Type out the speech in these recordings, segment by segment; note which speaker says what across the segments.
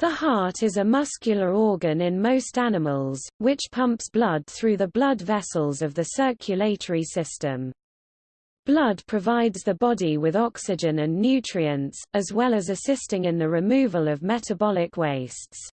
Speaker 1: The heart is a muscular organ in most animals, which pumps blood through the blood vessels of the circulatory system. Blood provides the body with oxygen and nutrients, as well as assisting in the removal of metabolic wastes.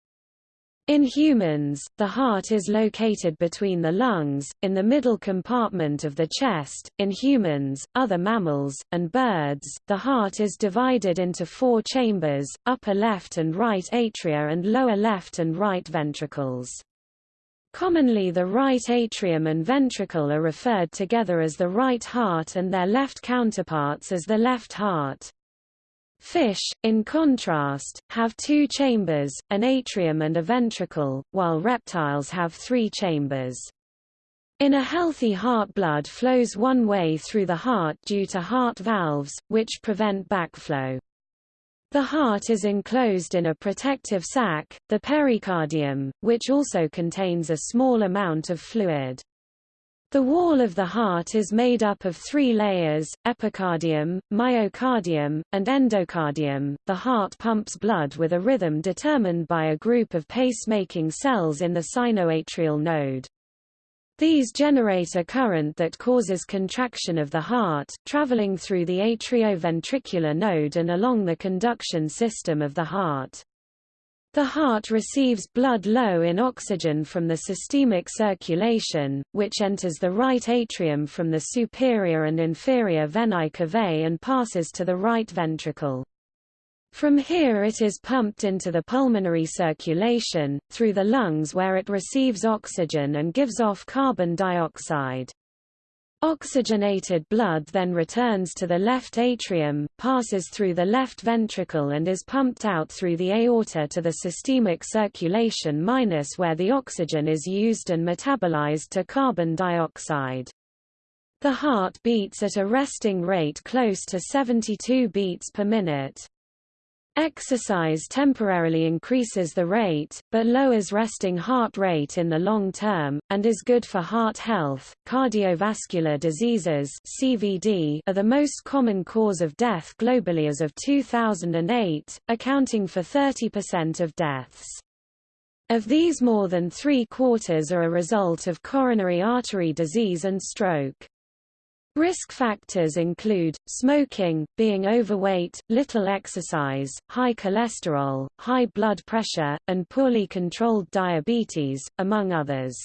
Speaker 1: In humans, the heart is located between the lungs, in the middle compartment of the chest. In humans, other mammals, and birds, the heart is divided into four chambers, upper left and right atria and lower left and right ventricles. Commonly the right atrium and ventricle are referred together as the right heart and their left counterparts as the left heart. Fish, in contrast, have two chambers, an atrium and a ventricle, while reptiles have three chambers. In a healthy heart blood flows one way through the heart due to heart valves, which prevent backflow. The heart is enclosed in a protective sac, the pericardium, which also contains a small amount of fluid. The wall of the heart is made up of three layers, epicardium, myocardium, and endocardium. The heart pumps blood with a rhythm determined by a group of pacemaking cells in the sinoatrial node. These generate a current that causes contraction of the heart, traveling through the atrioventricular node and along the conduction system of the heart. The heart receives blood low in oxygen from the systemic circulation, which enters the right atrium from the superior and inferior venae cavae and passes to the right ventricle. From here it is pumped into the pulmonary circulation, through the lungs where it receives oxygen and gives off carbon dioxide. Oxygenated blood then returns to the left atrium, passes through the left ventricle and is pumped out through the aorta to the systemic circulation minus where the oxygen is used and metabolized to carbon dioxide. The heart beats at a resting rate close to 72 beats per minute. Exercise temporarily increases the rate, but lowers resting heart rate in the long term, and is good for heart health. Cardiovascular diseases (CVD) are the most common cause of death globally as of 2008, accounting for 30% of deaths. Of these more than three-quarters are a result of coronary artery disease and stroke. Risk factors include, smoking, being overweight, little exercise, high cholesterol, high blood pressure, and poorly controlled diabetes, among others.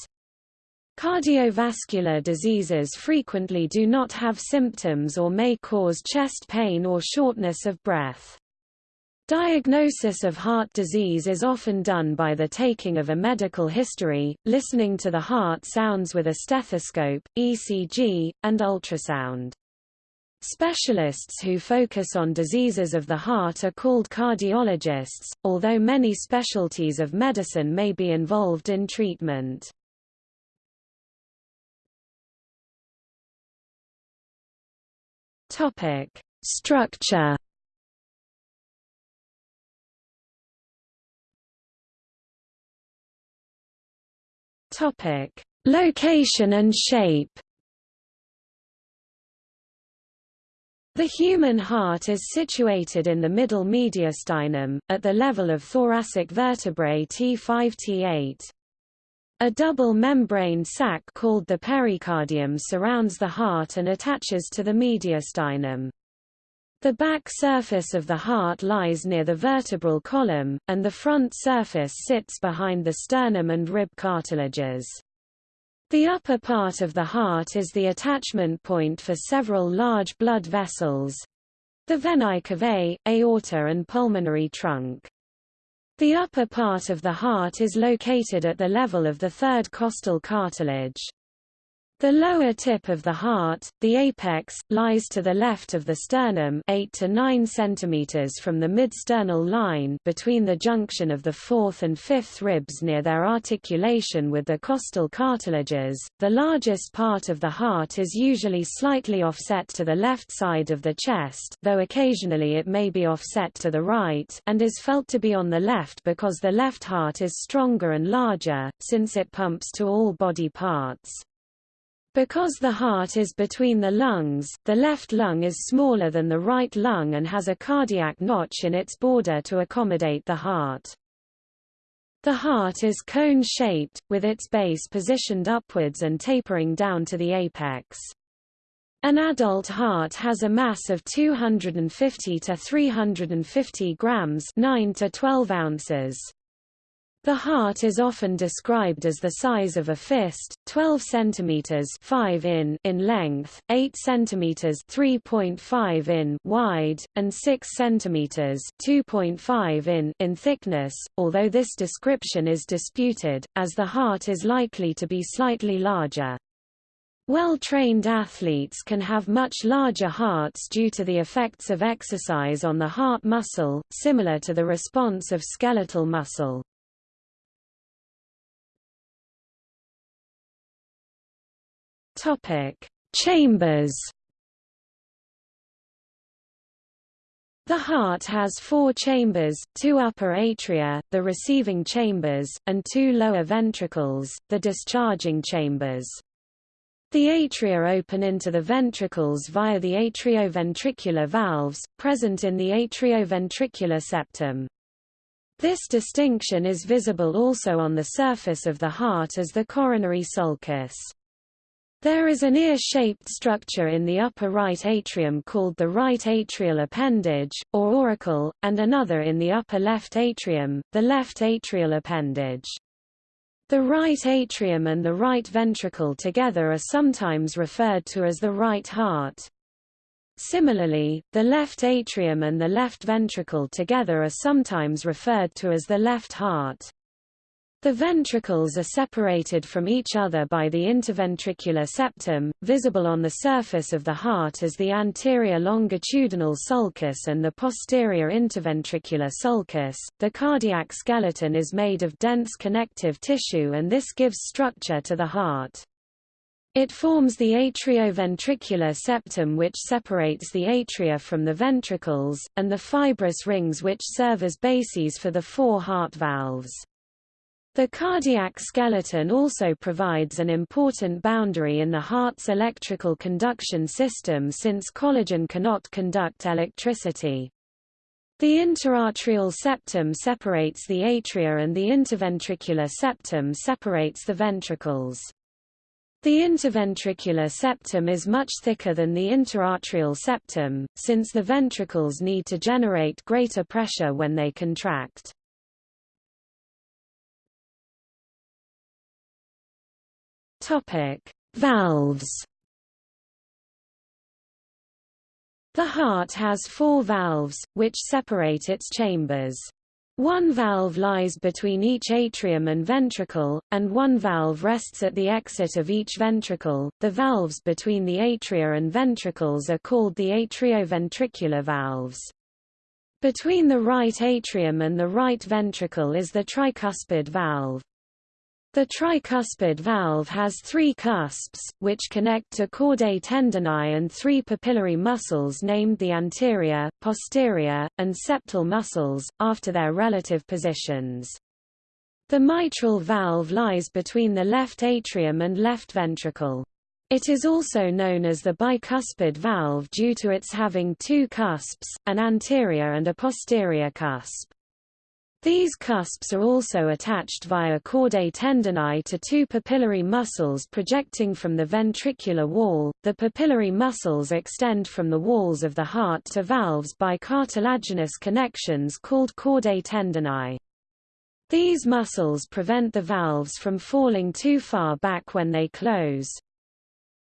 Speaker 1: Cardiovascular diseases frequently do not have symptoms or may cause chest pain or shortness of breath. Diagnosis of heart disease is often done by the taking of a medical history, listening to the heart sounds with a stethoscope, ECG, and ultrasound. Specialists who focus on diseases of the heart are called cardiologists, although many specialties of medicine may be involved in treatment. Structure Topic: Location and shape. The human heart is situated in the middle mediastinum, at the level of thoracic vertebrae T5-T8. A double membrane sac called the pericardium surrounds the heart and attaches to the mediastinum. The back surface of the heart lies near the vertebral column, and the front surface sits behind the sternum and rib cartilages. The upper part of the heart is the attachment point for several large blood vessels—the venae cavae, aorta and pulmonary trunk. The upper part of the heart is located at the level of the third costal cartilage. The lower tip of the heart, the apex, lies to the left of the sternum 8 to 9 cm from the mid-sternal line between the junction of the fourth and fifth ribs near their articulation with the costal cartilages. The largest part of the heart is usually slightly offset to the left side of the chest though occasionally it may be offset to the right and is felt to be on the left because the left heart is stronger and larger, since it pumps to all body parts. Because the heart is between the lungs, the left lung is smaller than the right lung and has a cardiac notch in its border to accommodate the heart. The heart is cone-shaped, with its base positioned upwards and tapering down to the apex. An adult heart has a mass of 250 to 350 grams 9 to 12 ounces. The heart is often described as the size of a fist, 12 cm 5 in in length, 8 cm 3.5 in wide, and 6 cm 2.5 in in thickness, although this description is disputed, as the heart is likely to be slightly larger. Well-trained athletes can have much larger hearts due to the effects of exercise on the heart muscle, similar to the response of skeletal muscle. Topic: Chambers. The heart has four chambers, two upper atria, the receiving chambers, and two lower ventricles, the discharging chambers. The atria open into the ventricles via the atrioventricular valves, present in the atrioventricular septum. This distinction is visible also on the surface of the heart as the coronary sulcus. There is an ear-shaped structure in the upper right atrium called the right atrial appendage, or auricle, and another in the upper left atrium, the left atrial appendage. The right atrium and the right ventricle together are sometimes referred to as the right heart. Similarly, the left atrium and the left ventricle together are sometimes referred to as the left heart. The ventricles are separated from each other by the interventricular septum, visible on the surface of the heart as the anterior longitudinal sulcus and the posterior interventricular sulcus. The cardiac skeleton is made of dense connective tissue and this gives structure to the heart. It forms the atrioventricular septum which separates the atria from the ventricles, and the fibrous rings which serve as bases for the four heart valves. The cardiac skeleton also provides an important boundary in the heart's electrical conduction system since collagen cannot conduct electricity. The interatrial septum separates the atria and the interventricular septum separates the ventricles. The interventricular septum is much thicker than the interatrial septum, since the ventricles need to generate greater pressure when they contract. Topic: Valves. The heart has four valves, which separate its chambers. One valve lies between each atrium and ventricle, and one valve rests at the exit of each ventricle. The valves between the atria and ventricles are called the atrioventricular valves. Between the right atrium and the right ventricle is the tricuspid valve. The tricuspid valve has three cusps, which connect to chordae tendineae and three papillary muscles named the anterior, posterior, and septal muscles, after their relative positions. The mitral valve lies between the left atrium and left ventricle. It is also known as the bicuspid valve due to its having two cusps, an anterior and a posterior cusp. These cusps are also attached via chordae tendineae to two papillary muscles projecting from the ventricular wall. The papillary muscles extend from the walls of the heart to valves by cartilaginous connections called chordae tendineae. These muscles prevent the valves from falling too far back when they close.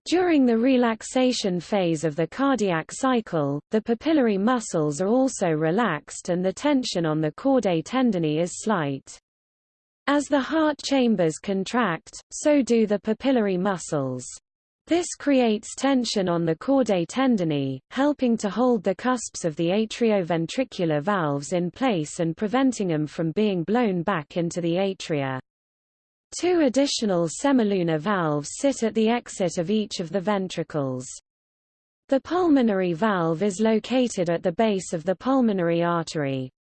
Speaker 1: During the relaxation phase of the cardiac cycle, the papillary muscles are also relaxed and the tension on the chordae tendineae is slight. As the heart chambers contract, so do the papillary muscles. This creates tension on the chordae tendineae, helping to hold the cusps of the atrioventricular valves in place and preventing them from being blown back into the atria. Two additional semilunar valves sit at the exit of each of the ventricles. The pulmonary valve is located at the base of the pulmonary artery.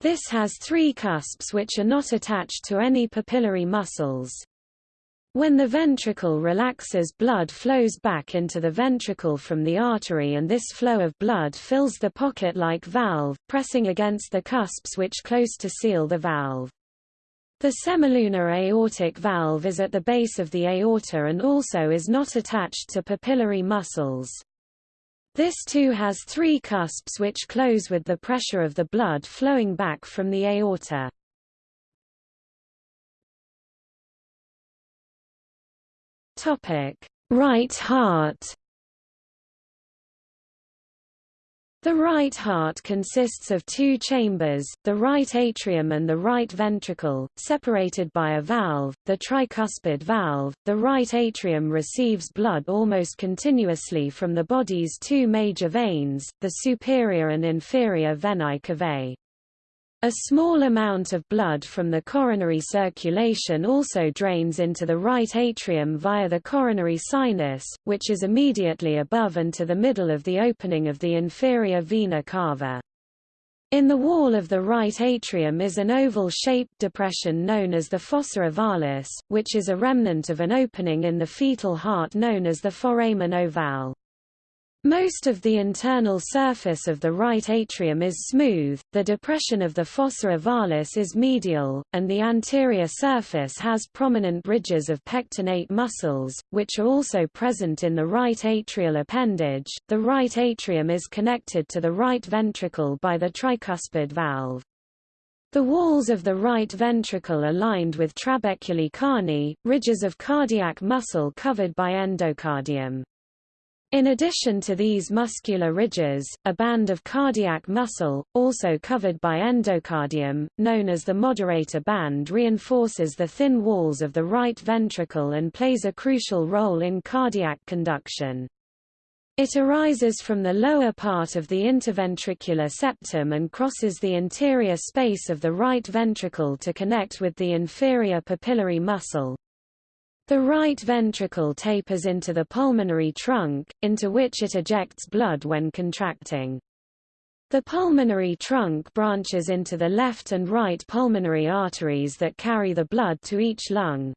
Speaker 1: This has three cusps which are not attached to any papillary muscles. When the ventricle relaxes blood flows back into the ventricle from the artery and this flow of blood fills the pocket-like valve, pressing against the cusps which close to seal the valve. The semilunar aortic valve is at the base of the aorta and also is not attached to papillary muscles. This too has three cusps which close with the pressure of the blood flowing back from the aorta. Right heart The right heart consists of two chambers, the right atrium and the right ventricle, separated by a valve, the tricuspid valve. The right atrium receives blood almost continuously from the body's two major veins, the superior and inferior venae cavae. A small amount of blood from the coronary circulation also drains into the right atrium via the coronary sinus, which is immediately above and to the middle of the opening of the inferior vena cava. In the wall of the right atrium is an oval-shaped depression known as the fossa ovalis, which is a remnant of an opening in the fetal heart known as the foramen ovale. Most of the internal surface of the right atrium is smooth, the depression of the fossa ovalis is medial, and the anterior surface has prominent ridges of pectinate muscles, which are also present in the right atrial appendage. The right atrium is connected to the right ventricle by the tricuspid valve. The walls of the right ventricle are lined with trabeculae carneae, ridges of cardiac muscle covered by endocardium. In addition to these muscular ridges, a band of cardiac muscle, also covered by endocardium, known as the moderator band reinforces the thin walls of the right ventricle and plays a crucial role in cardiac conduction. It arises from the lower part of the interventricular septum and crosses the interior space of the right ventricle to connect with the inferior papillary muscle. The right ventricle tapers into the pulmonary trunk, into which it ejects blood when contracting. The pulmonary trunk branches into the left and right pulmonary arteries that carry the blood to each lung.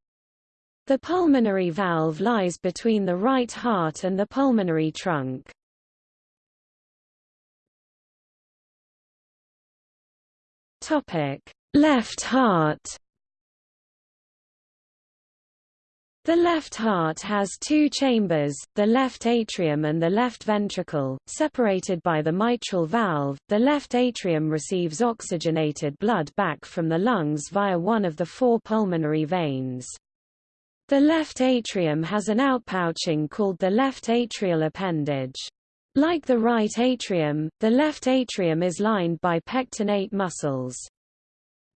Speaker 1: The pulmonary valve lies between the right heart and the pulmonary trunk. Topic: Left heart The left heart has two chambers, the left atrium and the left ventricle, separated by the mitral valve. The left atrium receives oxygenated blood back from the lungs via one of the four pulmonary veins. The left atrium has an outpouching called the left atrial appendage. Like the right atrium, the left atrium is lined by pectinate muscles.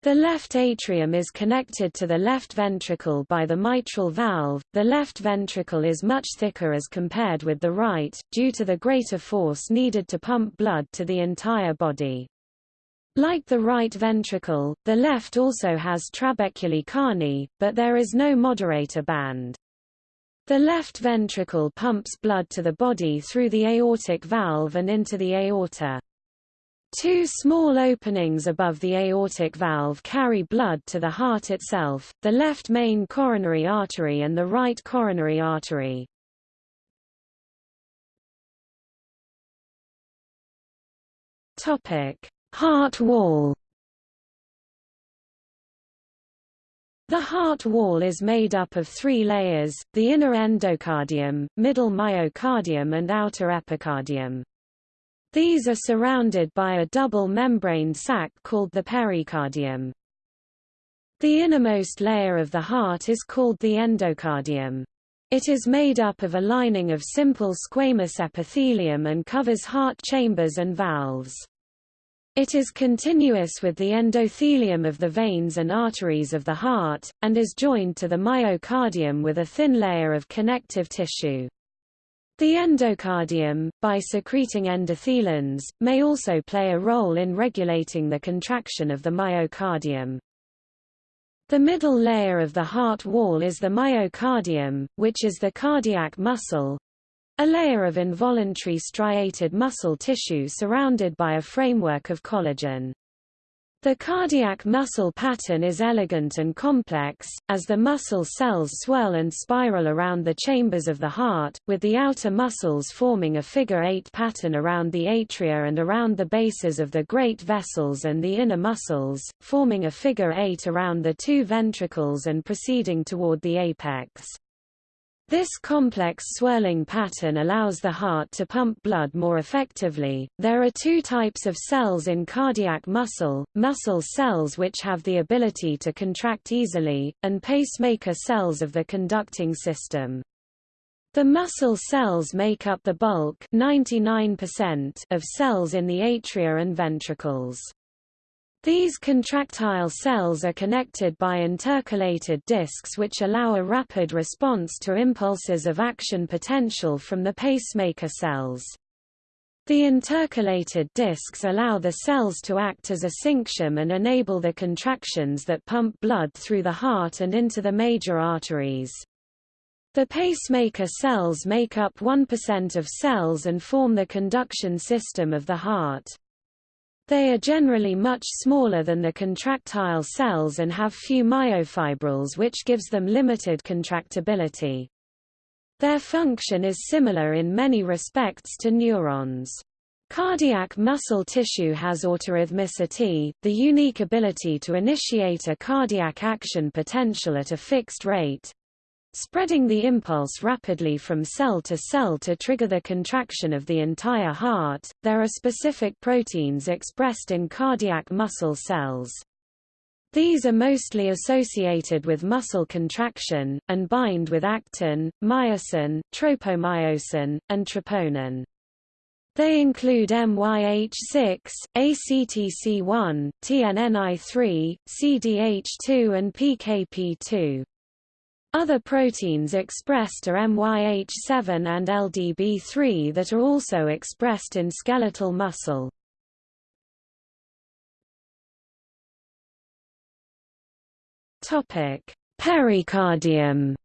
Speaker 1: The left atrium is connected to the left ventricle by the mitral valve. The left ventricle is much thicker as compared with the right, due to the greater force needed to pump blood to the entire body. Like the right ventricle, the left also has trabeculae carneae, but there is no moderator band. The left ventricle pumps blood to the body through the aortic valve and into the aorta. Two small openings above the aortic valve carry blood to the heart itself, the left main coronary artery and the right coronary artery. Topic: Heart wall. The heart wall is made up of three layers, the inner endocardium, middle myocardium and outer epicardium. These are surrounded by a double membrane sac called the pericardium. The innermost layer of the heart is called the endocardium. It is made up of a lining of simple squamous epithelium and covers heart chambers and valves. It is continuous with the endothelium of the veins and arteries of the heart, and is joined to the myocardium with a thin layer of connective tissue. The endocardium, by secreting endothelins, may also play a role in regulating the contraction of the myocardium. The middle layer of the heart wall is the myocardium, which is the cardiac muscle, a layer of involuntary striated muscle tissue surrounded by a framework of collagen. The cardiac muscle pattern is elegant and complex, as the muscle cells swirl and spiral around the chambers of the heart, with the outer muscles forming a figure-eight pattern around the atria and around the bases of the great vessels and the inner muscles, forming a figure-eight around the two ventricles and proceeding toward the apex. This complex swirling pattern allows the heart to pump blood more effectively. There are two types of cells in cardiac muscle, muscle cells which have the ability to contract easily, and pacemaker cells of the conducting system. The muscle cells make up the bulk 99% of cells in the atria and ventricles. These contractile cells are connected by intercalated discs which allow a rapid response to impulses of action potential from the pacemaker cells. The intercalated discs allow the cells to act as a syncytium and enable the contractions that pump blood through the heart and into the major arteries. The pacemaker cells make up 1% of cells and form the conduction system of the heart. They are generally much smaller than the contractile cells and have few myofibrils which gives them limited contractibility. Their function is similar in many respects to neurons. Cardiac muscle tissue has autorhythmicity, the unique ability to initiate a cardiac action potential at a fixed rate, spreading the impulse rapidly from cell to cell to trigger the contraction of the entire heart. There are specific proteins expressed in cardiac muscle cells. These are mostly associated with muscle contraction, and bind with actin, myosin, tropomyosin, and troponin. They include MYH6, ACTC1, TNNI3, CDH2 and PKP2. Other proteins expressed are MYH7 and LDB3 that are also expressed in skeletal muscle. Topic: Pericardium.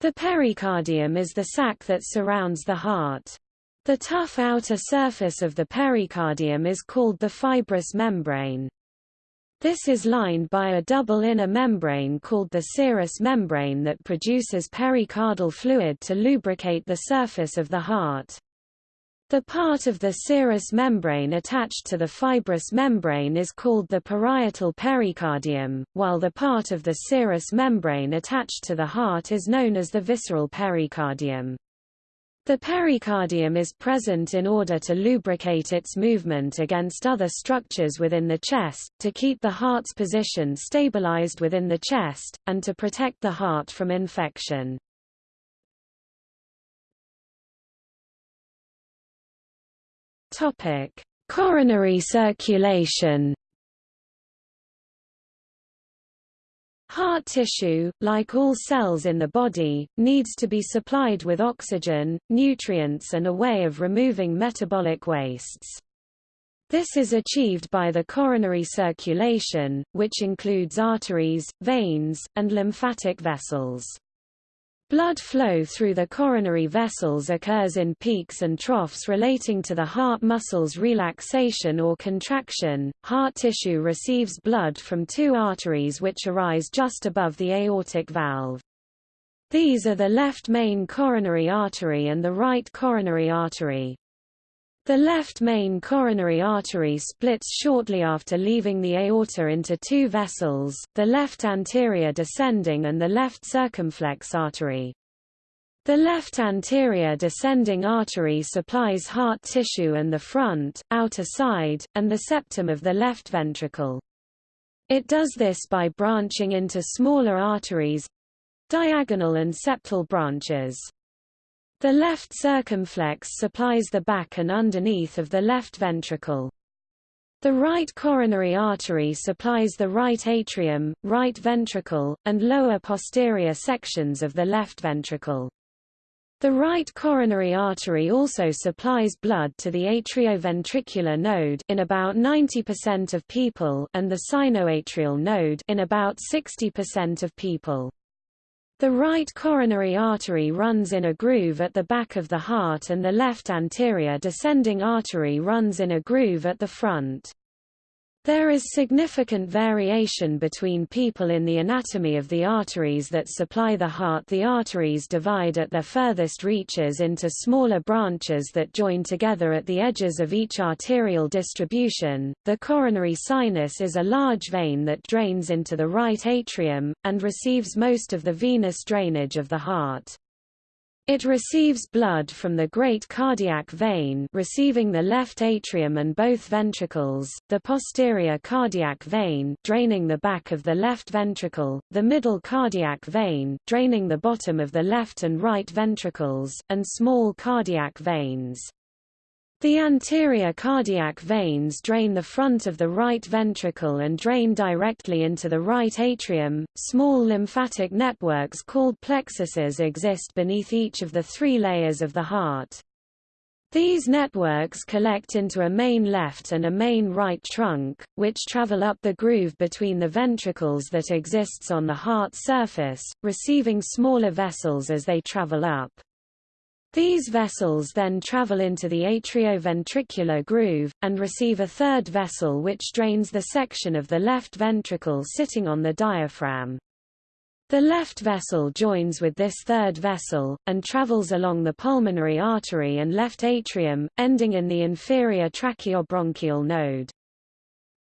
Speaker 1: The pericardium is the sac that surrounds the heart. The tough outer surface of the pericardium is called the fibrous membrane. This is lined by a double inner membrane called the serous membrane that produces pericardial fluid to lubricate the surface of the heart. The part of the serous membrane attached to the fibrous membrane is called the parietal pericardium, while the part of the serous membrane attached to the heart is known as the visceral pericardium. The pericardium is present in order to lubricate its movement against other structures within the chest, to keep the heart's position stabilized within the chest, and to protect the heart from infection. Coronary circulation Heart tissue, like all cells in the body, needs to be supplied with oxygen, nutrients and a way of removing metabolic wastes. This is achieved by the coronary circulation, which includes arteries, veins, and lymphatic vessels. Blood flow through the coronary vessels occurs in peaks and troughs relating to the heart muscles relaxation or contraction. Heart tissue receives blood from two arteries which arise just above the aortic valve. These are the left main coronary artery and the right coronary artery. The left main coronary artery splits shortly after leaving the aorta into two vessels, the left anterior descending and the left circumflex artery. The left anterior descending artery supplies heart tissue and the front, outer side, and the septum of the left ventricle. It does this by branching into smaller arteries—diagonal and septal branches. The left circumflex supplies the back and underneath of the left ventricle. The right coronary artery supplies the right atrium, right ventricle, and lower posterior sections of the left ventricle. The right coronary artery also supplies blood to the atrioventricular node in about 90% of people and the sinoatrial node in about 60% of people. The right coronary artery runs in a groove at the back of the heart and the left anterior descending artery runs in a groove at the front. There is significant variation between people in the anatomy of the arteries that supply the heart. The arteries divide at their furthest reaches into smaller branches that join together at the edges of each arterial distribution. The coronary sinus is a large vein that drains into the right atrium, and receives most of the venous drainage of the heart. It receives blood from the great cardiac vein receiving the left atrium and both ventricles, the posterior cardiac vein draining the back of the left ventricle, the middle cardiac vein draining the bottom of the left and right ventricles, and small cardiac veins. The anterior cardiac veins drain the front of the right ventricle and drain directly into the right atrium. Small lymphatic networks called plexuses exist beneath each of the three layers of the heart. These networks collect into a main left and a main right trunk, which travel up the groove between the ventricles that exists on the heart surface, receiving smaller vessels as they travel up. These vessels then travel into the atrioventricular groove, and receive a third vessel which drains the section of the left ventricle sitting on the diaphragm. The left vessel joins with this third vessel, and travels along the pulmonary artery and left atrium, ending in the inferior tracheobronchial node.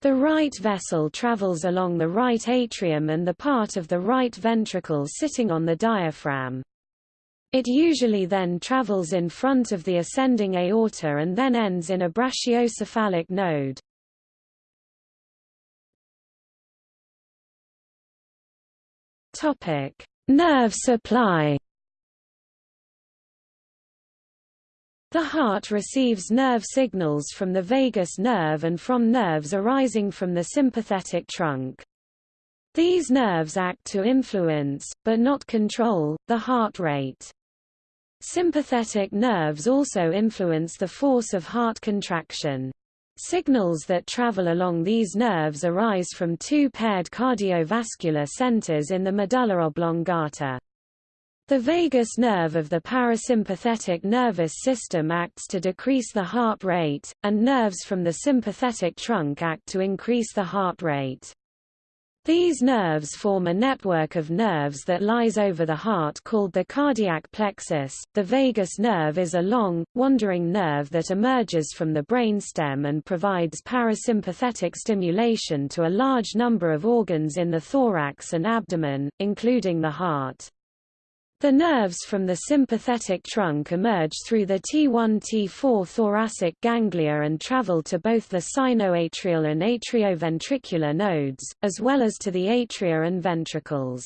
Speaker 1: The right vessel travels along the right atrium and the part of the right ventricle sitting on the diaphragm. It usually then travels in front of the ascending aorta and then ends in a brachiocephalic node. Topic: Nerve supply. The heart receives nerve signals from the vagus nerve and from nerves arising from the sympathetic trunk. These nerves act to influence, but not control, the heart rate. Sympathetic nerves also influence the force of heart contraction. Signals that travel along these nerves arise from two paired cardiovascular centers in the medulla oblongata. The vagus nerve of the parasympathetic nervous system acts to decrease the heart rate, and nerves from the sympathetic trunk act to increase the heart rate. These nerves form a network of nerves that lies over the heart called the cardiac plexus. The vagus nerve is a long, wandering nerve that emerges from the brainstem and provides parasympathetic stimulation to a large number of organs in the thorax and abdomen, including the heart. The nerves from the sympathetic trunk emerge through the T1-T4 thoracic ganglia and travel to both the sinoatrial and atrioventricular nodes, as well as to the atria and ventricles.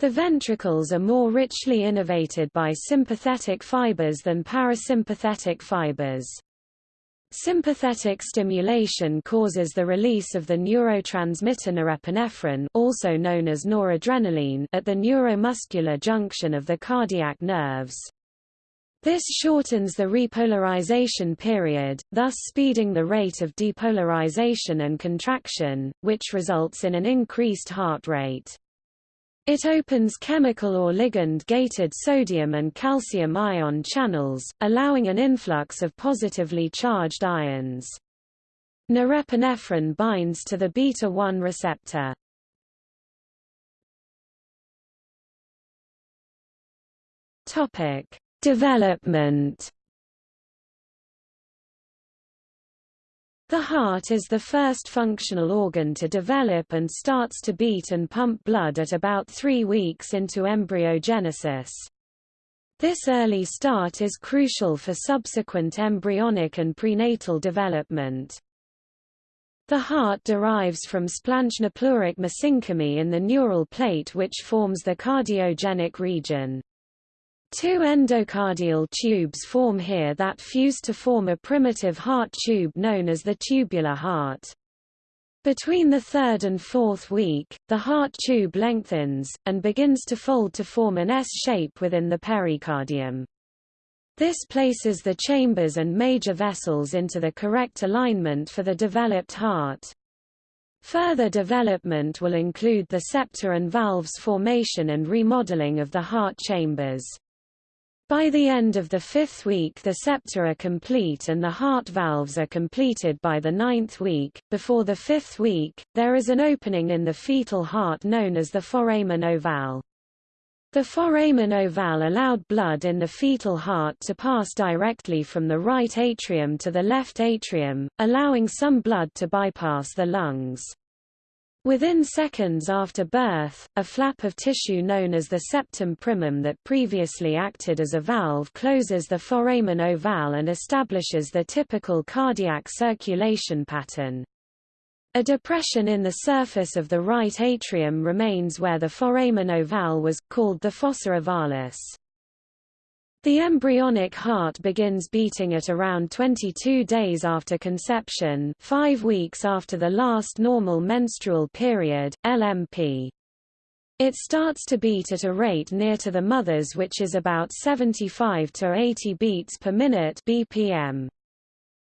Speaker 1: The ventricles are more richly innervated by sympathetic fibers than parasympathetic fibers. Sympathetic stimulation causes the release of the neurotransmitter norepinephrine also known as noradrenaline at the neuromuscular junction of the cardiac nerves. This shortens the repolarization period, thus speeding the rate of depolarization and contraction, which results in an increased heart rate. It opens chemical or ligand-gated sodium and calcium ion channels, allowing an influx of positively charged ions. Norepinephrine binds to the beta-1 receptor. Topic: Development The heart is the first functional organ to develop and starts to beat and pump blood at about three weeks into embryogenesis. This early start is crucial for subsequent embryonic and prenatal development. The heart derives from splanchnopleuric mesenchyme in the neural plate which forms the cardiogenic region. Two endocardial tubes form here that fuse to form a primitive heart tube known as the tubular heart. Between the third and fourth week, the heart tube lengthens, and begins to fold to form an S-shape within the pericardium. This places the chambers and major vessels into the correct alignment for the developed heart. Further development will include the septa and valves formation and remodeling of the heart chambers. By the end of the fifth week the septa are complete and the heart valves are completed by the ninth week. Before the fifth week, there is an opening in the fetal heart known as the foramen ovale. The foramen ovale allowed blood in the fetal heart to pass directly from the right atrium to the left atrium, allowing some blood to bypass the lungs. Within seconds after birth, a flap of tissue known as the septum primum that previously acted as a valve closes the foramen ovale and establishes the typical cardiac circulation pattern. A depression in the surface of the right atrium remains where the foramen ovale was, called the fossa ovalis. The embryonic heart begins beating at around 22 days after conception 5 weeks after the last normal menstrual period, LMP. It starts to beat at a rate near to the mother's which is about 75 to 80 beats per minute BPM.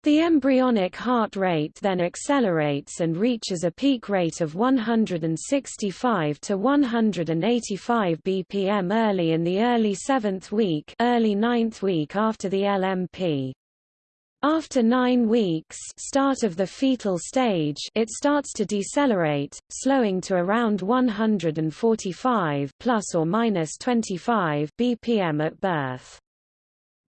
Speaker 1: The embryonic heart rate then accelerates and reaches a peak rate of 165 to 185 bpm early in the early seventh week, early ninth week after the LMP. After nine weeks start of the fetal stage it starts to decelerate, slowing to around 145 plus or minus 25 bpm at birth.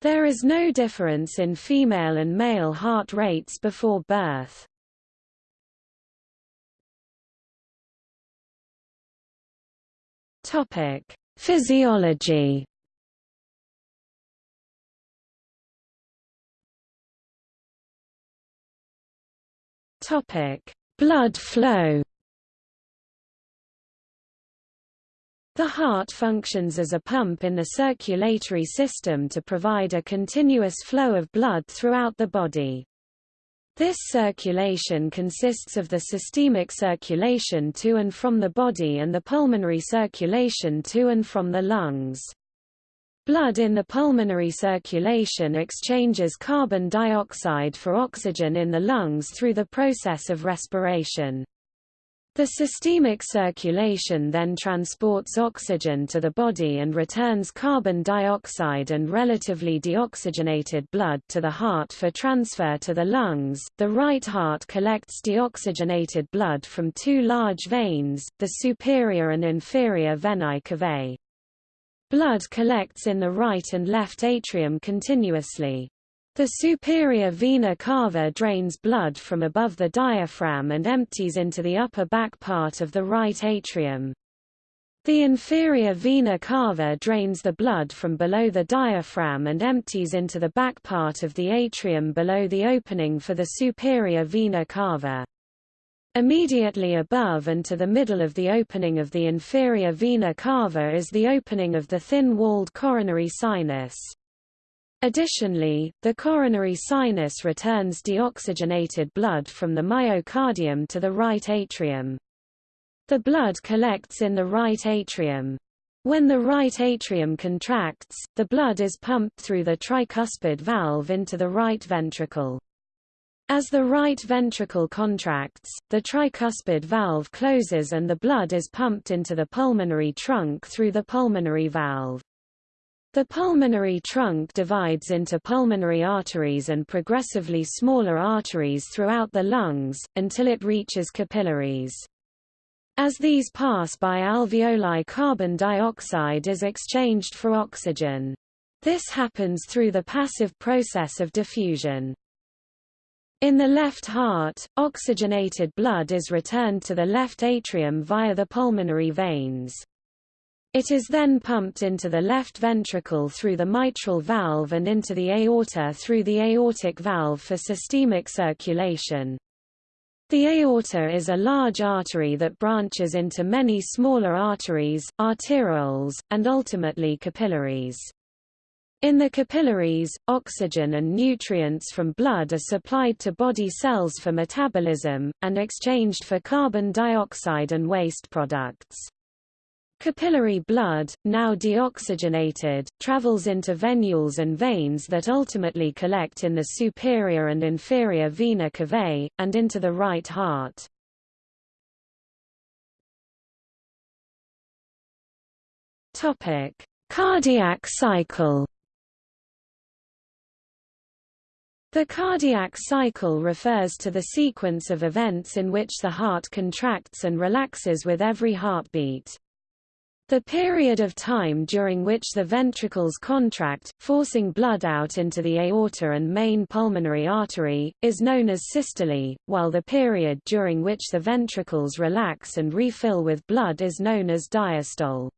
Speaker 1: There is no difference in female and male heart rates before birth. Topic: Physiology. Topic: Blood flow. The heart functions as a pump in the circulatory system to provide a continuous flow of blood throughout the body. This circulation consists of the systemic circulation to and from the body and the pulmonary circulation to and from the lungs. Blood in the pulmonary circulation exchanges carbon dioxide for oxygen in the lungs through the process of respiration. The systemic circulation then transports oxygen to the body and returns carbon dioxide and relatively deoxygenated blood to the heart for transfer to the lungs. The right heart collects deoxygenated blood from two large veins, the superior and inferior venae cavae. Blood collects in the right and left atrium continuously. The superior vena cava drains blood from above the diaphragm and empties into the upper back part of the right atrium. The inferior vena cava drains the blood from below the diaphragm and empties into the back part of the atrium below the opening for the superior vena cava. Immediately above and to the middle of the opening of the inferior vena cava is the opening of the thin-walled coronary sinus. Additionally, the coronary sinus returns deoxygenated blood from the myocardium to the right atrium. The blood collects in the right atrium. When the right atrium contracts, the blood is pumped through the tricuspid valve into the right ventricle. As the right ventricle contracts, the tricuspid valve closes and the blood is pumped into the pulmonary trunk through the pulmonary valve. The pulmonary trunk divides into pulmonary arteries and progressively smaller arteries throughout the lungs, until it reaches capillaries. As these pass by alveoli carbon dioxide is exchanged for oxygen. This happens through the passive process of diffusion. In the left heart, oxygenated blood is returned to the left atrium via the pulmonary veins. It is then pumped into the left ventricle through the mitral valve and into the aorta through the aortic valve for systemic circulation. The aorta is a large artery that branches into many smaller arteries, arterioles, and ultimately capillaries. In the capillaries, oxygen and nutrients from blood are supplied to body cells for metabolism, and exchanged for carbon dioxide and waste products. Capillary blood, now deoxygenated, travels into venules and veins that ultimately collect in the superior and inferior vena cavae, and into the right heart. Cardiac cycle The cardiac cycle refers to the sequence of events in which the heart contracts and relaxes with every heartbeat. The period of time during which the ventricles contract, forcing blood out into the aorta and main pulmonary artery, is known as systole, while the period during which the ventricles relax and refill with blood is known as diastole.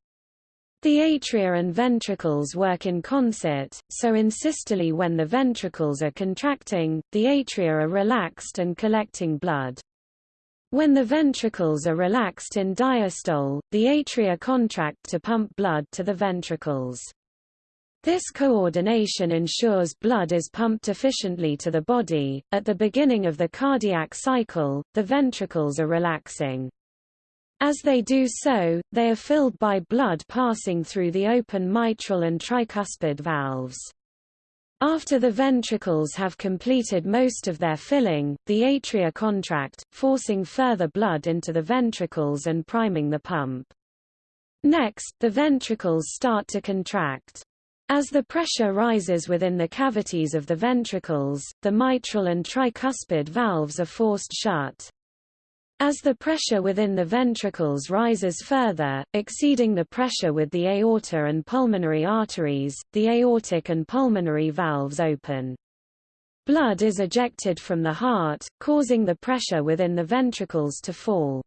Speaker 1: The atria and ventricles work in concert, so in systole when the ventricles are contracting, the atria are relaxed and collecting blood. When the ventricles are relaxed in diastole, the atria contract to pump blood to the ventricles. This coordination ensures blood is pumped efficiently to the body. At the beginning of the cardiac cycle, the ventricles are relaxing. As they do so, they are filled by blood passing through the open mitral and tricuspid valves. After the ventricles have completed most of their filling, the atria contract, forcing further blood into the ventricles and priming the pump. Next, the ventricles start to contract. As the pressure rises within the cavities of the ventricles, the mitral and tricuspid valves are forced shut. As the pressure within the ventricles rises further, exceeding the pressure with the aorta and pulmonary arteries, the aortic and pulmonary valves open. Blood is ejected from the heart, causing the pressure within the ventricles to fall.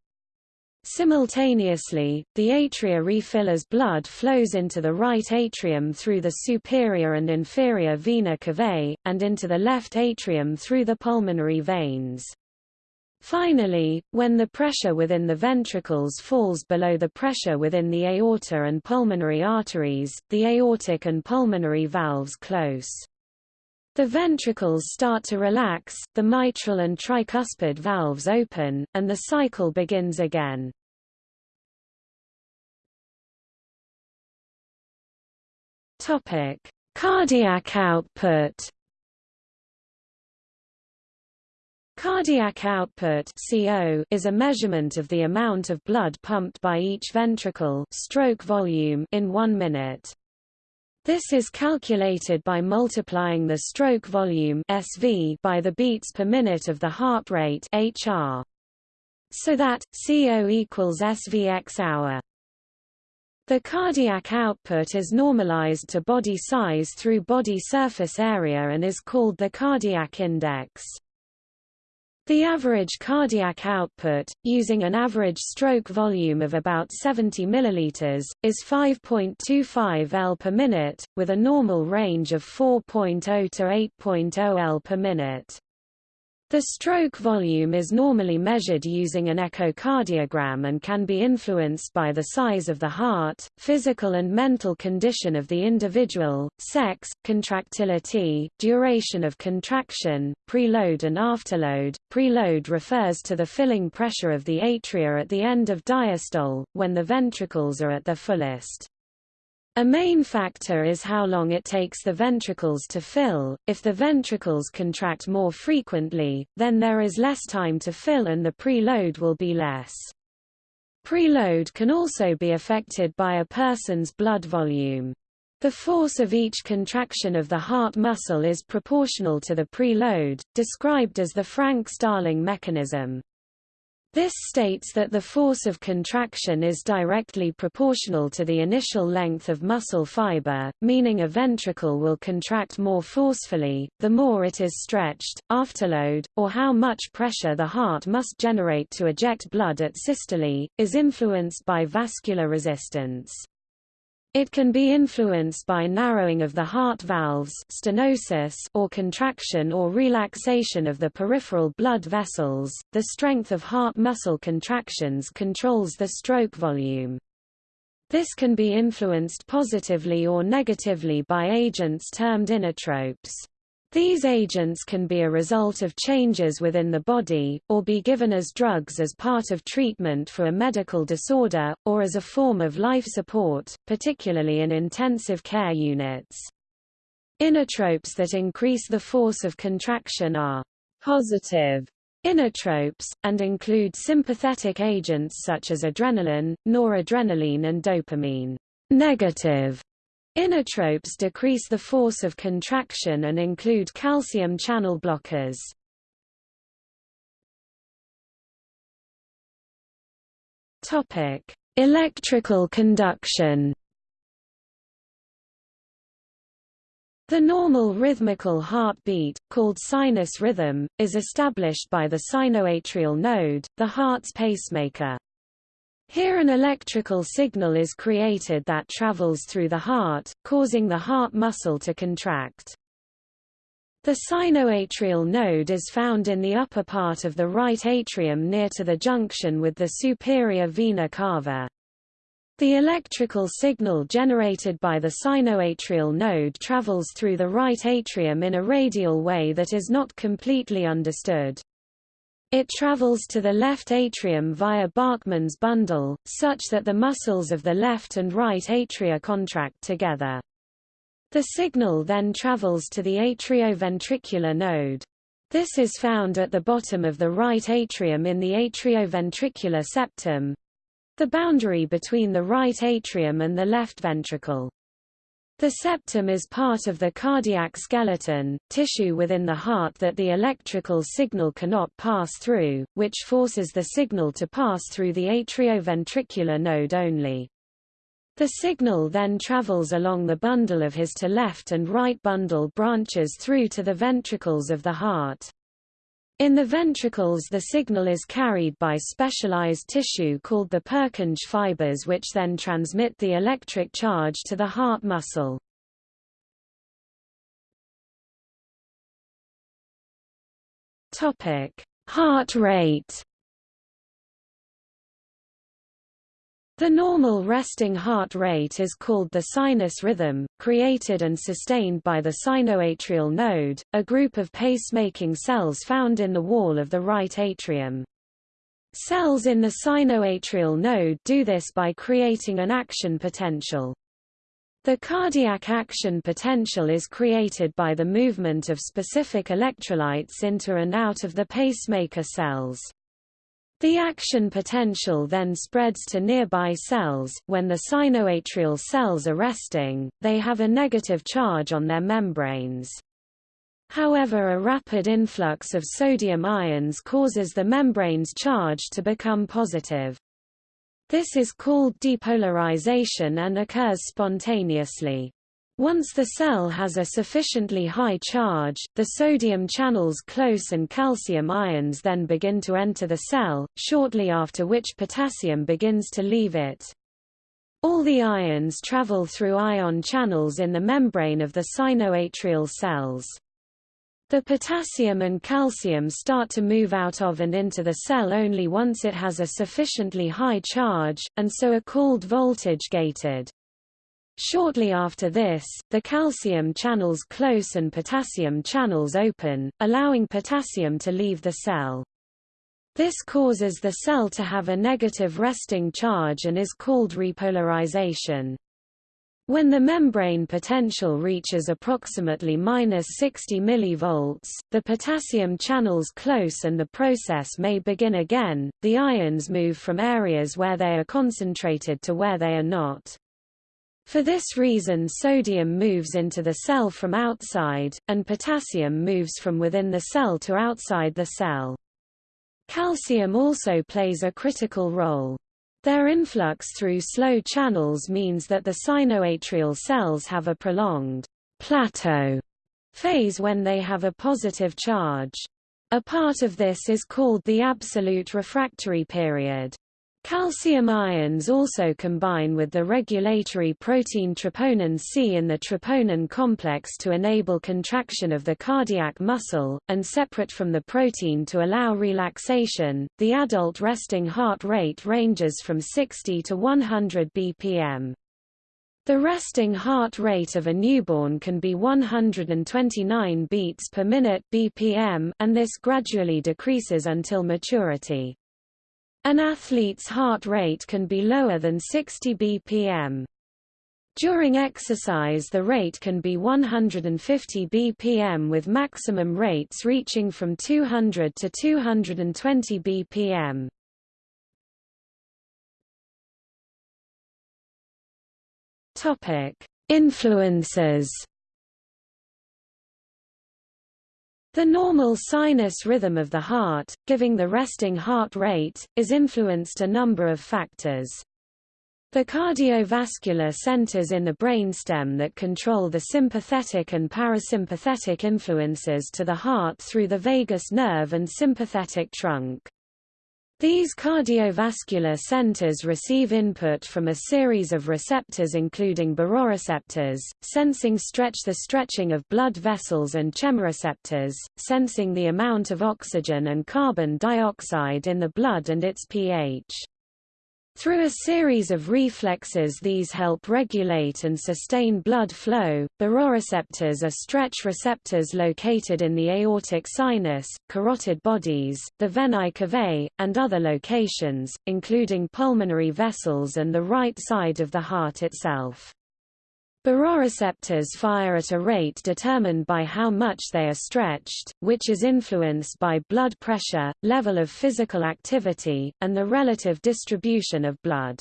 Speaker 1: Simultaneously, the atria refill as blood flows into the right atrium through the superior and inferior vena cavae, and into the left atrium through the pulmonary veins. Finally, when the pressure within the ventricles falls below the pressure within the aorta and pulmonary arteries, the aortic and pulmonary valves close. The ventricles start to relax, the mitral and tricuspid valves open, and the cycle begins again. Cardiac output Cardiac output CO is a measurement of the amount of blood pumped by each ventricle stroke volume in one minute. This is calculated by multiplying the stroke volume SV by the beats per minute of the heart rate HR. So that, CO equals SVX hour. The cardiac output is normalized to body size through body surface area and is called the cardiac index. The average cardiac output, using an average stroke volume of about 70 ml, is 5.25 L per minute, with a normal range of 4.0 to 8.0 L per minute. The stroke volume is normally measured using an echocardiogram and can be influenced by the size of the heart, physical and mental condition of the individual, sex, contractility, duration of contraction, preload and afterload. Preload refers to the filling pressure of the atria at the end of diastole, when the ventricles are at their fullest. A main factor is how long it takes the ventricles to fill. If the ventricles contract more frequently, then there is less time to fill and the preload will be less. Preload can also be affected by a person's blood volume. The force of each contraction of the heart muscle is proportional to the preload, described as the Frank-Starling mechanism. This states that the force of contraction is directly proportional to the initial length of muscle fiber, meaning a ventricle will contract more forcefully, the more it is stretched. Afterload, or how much pressure the heart must generate to eject blood at systole, is influenced by vascular resistance. It can be influenced by narrowing of the heart valves stenosis or contraction or relaxation of the peripheral blood vessels. The strength of heart muscle contractions controls the stroke volume. This can be influenced positively or negatively by agents termed inotropes. These agents can be a result of changes within the body, or be given as drugs as part of treatment for a medical disorder, or as a form of life support, particularly in intensive care units. Inotropes that increase the force of contraction are positive inotropes, and include sympathetic agents such as adrenaline, noradrenaline and dopamine. Negative inotropes decrease the force of contraction and include calcium channel blockers. Topic: Electrical conduction. The normal rhythmical heartbeat, called sinus rhythm, is established by the sinoatrial node, the heart's pacemaker. Here an electrical signal is created that travels through the heart, causing the heart muscle to contract. The sinoatrial node is found in the upper part of the right atrium near to the junction with the superior vena cava. The electrical signal generated by the sinoatrial node travels through the right atrium in a radial way that is not completely understood. It travels to the left atrium via Bachmann's bundle, such that the muscles of the left and right atria contract together. The signal then travels to the atrioventricular node. This is found at the bottom of the right atrium in the atrioventricular septum, the boundary between the right atrium and the left ventricle. The septum is part of the cardiac skeleton, tissue within the heart that the electrical signal cannot pass through, which forces the signal to pass through the atrioventricular node only. The signal then travels along the bundle of His to left and right bundle branches through to the ventricles of the heart. In the ventricles the signal is carried by specialized tissue called the Purkinje fibers which then transmit the electric charge to the heart muscle. Heart rate The normal resting heart rate is called the sinus rhythm, created and sustained by the sinoatrial node, a group of pacemaking cells found in the wall of the right atrium. Cells in the sinoatrial node do this by creating an action potential. The cardiac action potential is created by the movement of specific electrolytes into and out of the pacemaker cells. The action potential then spreads to nearby cells. When the sinoatrial cells are resting, they have a negative charge on their membranes. However a rapid influx of sodium ions causes the membrane's charge to become positive. This is called depolarization and occurs spontaneously. Once the cell has a sufficiently high charge, the sodium channels close and calcium ions then begin to enter the cell, shortly after which potassium begins to leave it. All the ions travel through ion channels in the membrane of the sinoatrial cells. The potassium and calcium start to move out of and into the cell only once it has a sufficiently high charge, and so are called voltage-gated. Shortly after this, the calcium channels close and potassium channels open, allowing potassium to leave the cell. This causes the cell to have a negative resting charge and is called repolarization. When the membrane potential reaches approximately minus 60 mV, the potassium channels close and the process may begin again. The ions move from areas where they are concentrated to where they are not. For this reason sodium moves into the cell from outside, and potassium moves from within the cell to outside the cell. Calcium also plays a critical role. Their influx through slow channels means that the sinoatrial cells have a prolonged plateau phase when they have a positive charge. A part of this is called the absolute refractory period. Calcium ions also combine with the regulatory protein troponin C in the troponin complex to enable contraction of the cardiac muscle, and separate from the protein to allow relaxation. The adult resting heart rate ranges from 60 to 100 bpm. The resting heart rate of a newborn can be 129 beats per minute (bpm), and this gradually decreases until maturity. An athlete's heart rate can be lower than 60 bpm. During exercise the rate can be 150 bpm with maximum rates reaching from 200 to 220 bpm. Topic: Influences. The normal sinus rhythm of the heart, giving the resting heart rate, is influenced a number of factors. The cardiovascular centers in the brainstem that control the sympathetic and parasympathetic influences to the heart through the vagus nerve and sympathetic trunk. These cardiovascular centers receive input from a series of receptors including baroreceptors, sensing stretch the stretching of blood vessels and chemoreceptors, sensing the amount of oxygen and carbon dioxide in the blood and its pH. Through a series of reflexes these help regulate and sustain blood flow. Baroreceptors are stretch receptors located in the aortic sinus, carotid bodies, the venae cavae, and other locations, including pulmonary vessels and the right side of the heart itself. Baroreceptors fire at a rate determined by how much they are stretched, which is influenced by blood pressure, level of physical activity, and the relative distribution of blood.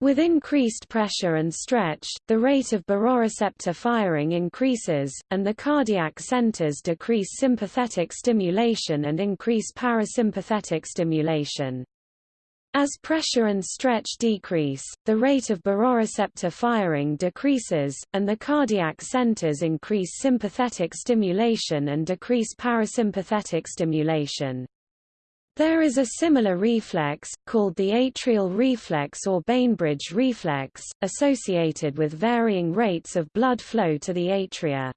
Speaker 1: With increased pressure and stretch, the rate of baroreceptor firing increases, and the cardiac centers decrease sympathetic stimulation and increase parasympathetic stimulation. As pressure and stretch decrease, the rate of baroreceptor firing decreases, and the cardiac centers increase sympathetic stimulation and decrease parasympathetic stimulation. There is a similar reflex, called the atrial reflex or Bainbridge reflex, associated with varying rates of blood flow to the atria.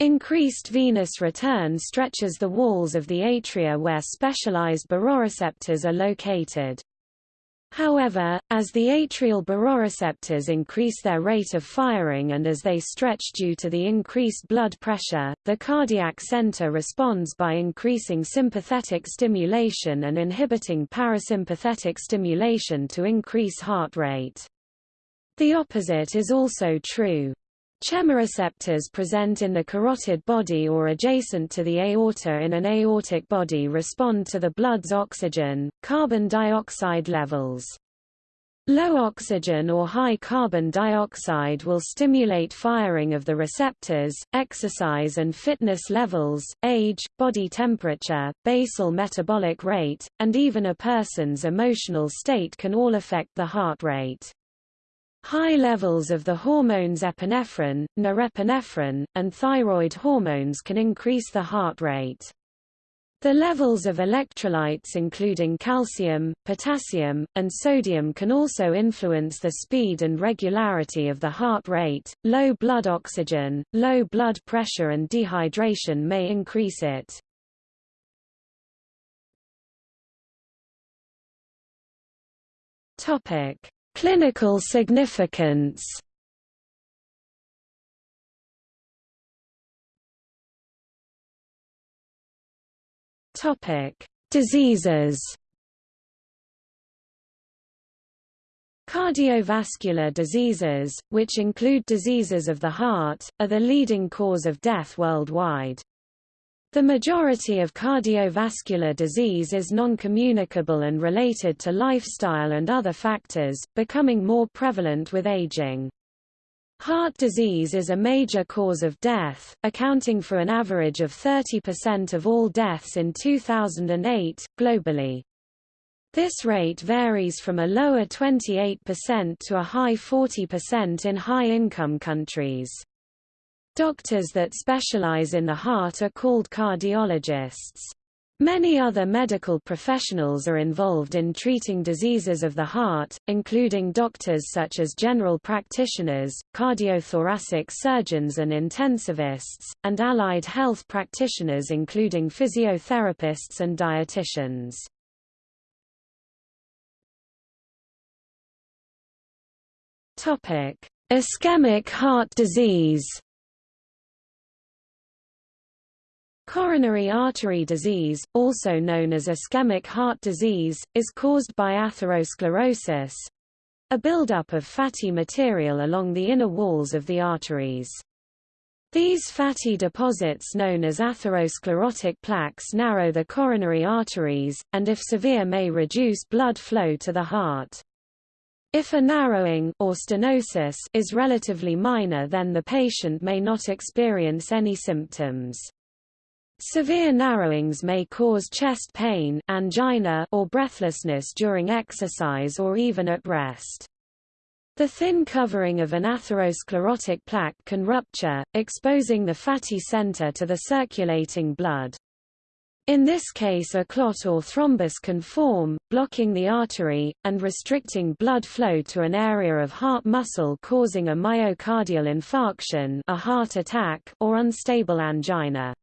Speaker 1: Increased venous return stretches the walls of the atria where specialized baroreceptors are located. However, as the atrial baroreceptors increase their rate of firing and as they stretch due to the increased blood pressure, the cardiac center responds by increasing sympathetic stimulation and inhibiting parasympathetic stimulation to increase heart rate. The opposite is also true. Chemoreceptors present in the carotid body or adjacent to the aorta in an aortic body respond to the blood's oxygen, carbon dioxide levels. Low oxygen or high carbon dioxide will stimulate firing of the receptors, exercise and fitness levels, age, body temperature, basal metabolic rate, and even a person's emotional state can all affect the heart rate. High levels of the hormones epinephrine, norepinephrine, and thyroid hormones can increase the heart rate. The levels of electrolytes including calcium, potassium, and sodium can also influence the speed and regularity of the heart rate. Low blood oxygen, low blood pressure and dehydration may increase it. Topic: Clinical significance Topic: Diseases. Cardiovascular diseases, which include diseases of the heart, are the leading cause of death worldwide. The majority of cardiovascular disease is non-communicable and related to lifestyle and other factors, becoming more prevalent with aging. Heart disease is a major cause of death, accounting for an average of 30% of all deaths in 2008, globally. This rate varies from a lower 28% to a high 40% in high-income countries. Doctors that specialize in the heart are called cardiologists. Many other medical professionals are involved in treating diseases of the heart, including doctors such as general practitioners, cardiothoracic surgeons and intensivists, and allied health practitioners including physiotherapists and dietitians. Ischemic heart disease Coronary artery disease, also known as ischemic heart disease, is caused by atherosclerosis a buildup of fatty material along the inner walls of the arteries. These fatty deposits known as atherosclerotic plaques narrow the coronary arteries, and if severe may reduce blood flow to the heart. If a narrowing or stenosis is relatively minor then the patient may not experience any symptoms. Severe narrowings may cause chest pain, angina, or breathlessness during exercise or even at rest. The thin covering of an atherosclerotic plaque can rupture, exposing the fatty center to the circulating blood. In this case a clot or thrombus can form, blocking the artery, and restricting blood flow to an area of heart muscle causing a myocardial infarction a heart attack or unstable angina.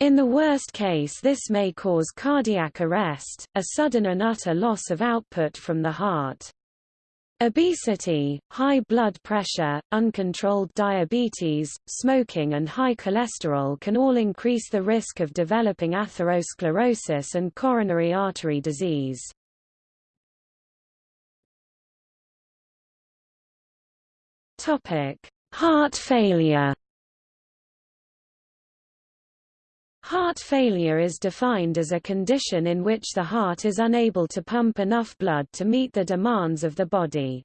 Speaker 1: In the worst case this may cause cardiac arrest, a sudden and utter loss of output from the heart. Obesity, high blood pressure, uncontrolled diabetes, smoking and high cholesterol can all increase the risk of developing atherosclerosis and coronary artery disease. Heart failure Heart failure is defined as a condition in which the heart is unable to pump enough blood to meet the demands of the body.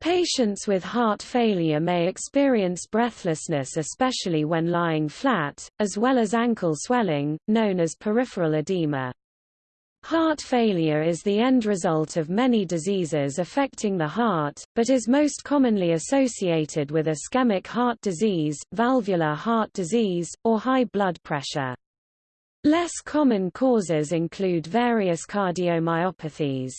Speaker 1: Patients with heart failure may experience breathlessness especially when lying flat, as well as ankle swelling, known as peripheral edema. Heart failure is the end result of many diseases affecting the heart, but is most commonly associated with ischemic heart disease, valvular heart disease, or high blood pressure. Less common causes include various cardiomyopathies.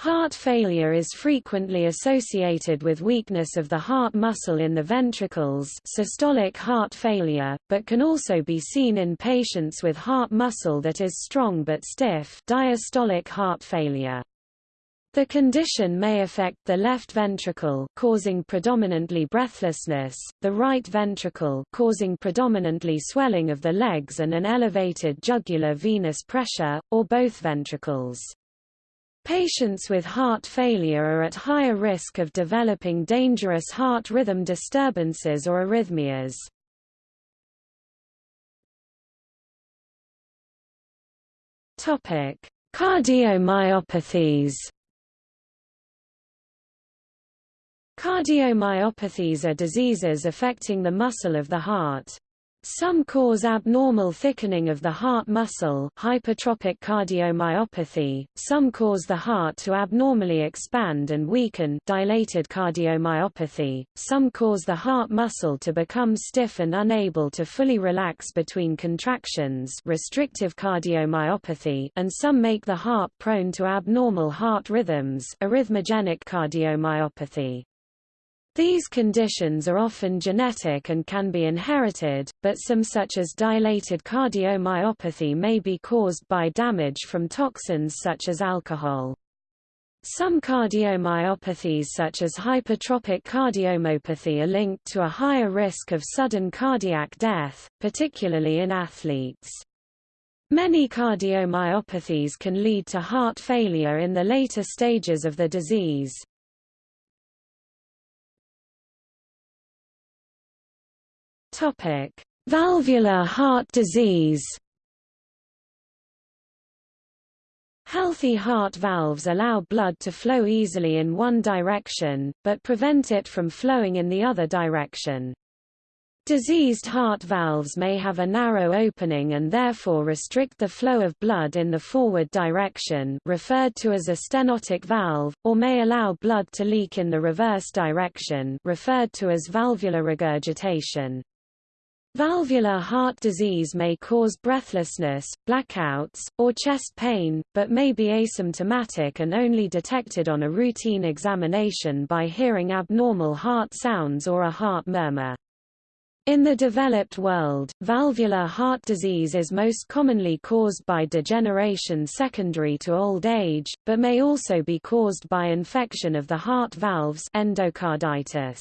Speaker 1: Heart failure is frequently associated with weakness of the heart muscle in the ventricles systolic heart failure, but can also be seen in patients with heart muscle that is strong but stiff diastolic heart failure. The condition may affect the left ventricle causing predominantly breathlessness, the right ventricle causing predominantly swelling of the legs and an elevated jugular venous pressure, or both ventricles. Patients with heart failure are at higher risk of developing dangerous heart rhythm disturbances or arrhythmias. Topic: Cardiomyopathies. Cardiomyopathies are diseases affecting the muscle of the heart. Some cause abnormal thickening of the heart muscle hypertrophic cardiomyopathy, some cause the heart to abnormally expand and weaken dilated cardiomyopathy, some cause the heart muscle to become stiff and unable to fully relax between contractions restrictive cardiomyopathy and some make the heart prone to abnormal heart rhythms arrhythmogenic cardiomyopathy. These conditions are often genetic and can be inherited, but some such as dilated cardiomyopathy may be caused by damage from toxins such as alcohol. Some cardiomyopathies such as hypertrophic cardiomyopathy are linked to a higher risk of sudden cardiac death, particularly in athletes. Many cardiomyopathies can lead to heart failure in the later stages of the disease. Topic: Valvular heart disease. Healthy heart valves allow blood to flow easily in one direction, but prevent it from flowing in the other direction. Diseased heart valves may have a narrow opening and therefore restrict the flow of blood in the forward direction referred to as a stenotic valve, or may allow blood to leak in the reverse direction referred to as valvular regurgitation. Valvular heart disease may cause breathlessness, blackouts, or chest pain, but may be asymptomatic and only detected on a routine examination by hearing abnormal heart sounds or a heart murmur. In the developed world, valvular heart disease is most commonly caused by degeneration secondary to old age, but may also be caused by infection of the heart valves endocarditis.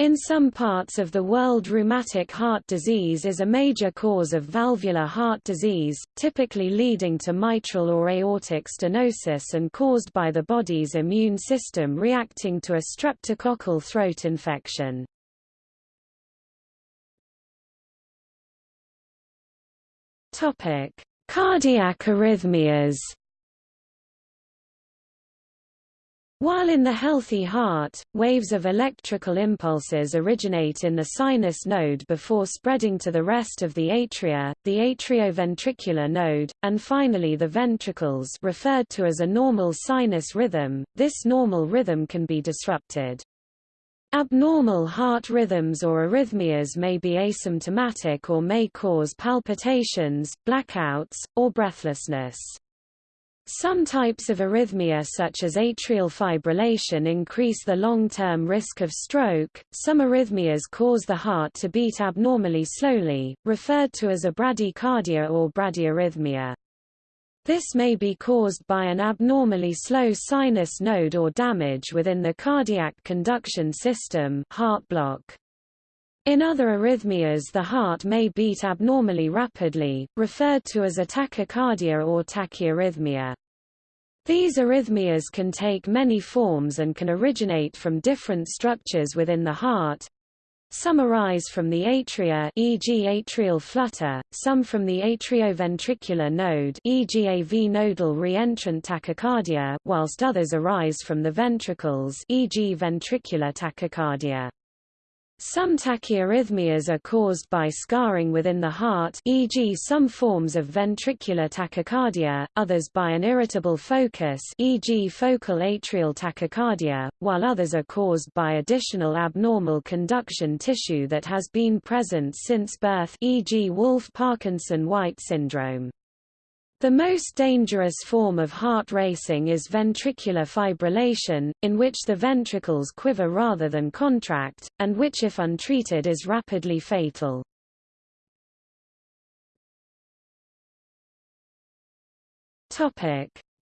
Speaker 1: In some parts of the world rheumatic heart disease is a major cause of valvular heart disease, typically leading to mitral or aortic stenosis and caused by the body's immune system reacting to a streptococcal throat infection. Cardiac arrhythmias While in the healthy heart, waves of electrical impulses originate in the sinus node before spreading to the rest of the atria, the atrioventricular node, and finally the ventricles referred to as a normal sinus rhythm, this normal rhythm can be disrupted. Abnormal heart rhythms or arrhythmias may be asymptomatic or may cause palpitations, blackouts, or breathlessness. Some types of arrhythmia such as atrial fibrillation increase the long-term risk of stroke. Some arrhythmias cause the heart to beat abnormally slowly, referred to as a bradycardia or bradyarrhythmia. This may be caused by an abnormally slow sinus node or damage within the cardiac conduction system heart block. In other arrhythmias the heart may beat abnormally rapidly, referred to as a tachycardia or tachyarrhythmia. These arrhythmias can take many forms and can originate from different structures within the heart. Some arise from the atria e.g. atrial flutter, some from the atrioventricular node e.g. AV nodal reentrant tachycardia, whilst others arise from the ventricles e.g. ventricular tachycardia. Some tachyarrhythmias are caused by scarring within the heart e.g. some forms of ventricular tachycardia, others by an irritable focus e.g. focal atrial tachycardia, while others are caused by additional abnormal conduction tissue that has been present since birth e.g. Wolff-Parkinson-White syndrome. The most dangerous form of heart racing is ventricular fibrillation, in which the ventricles quiver rather than contract, and which if untreated is rapidly fatal.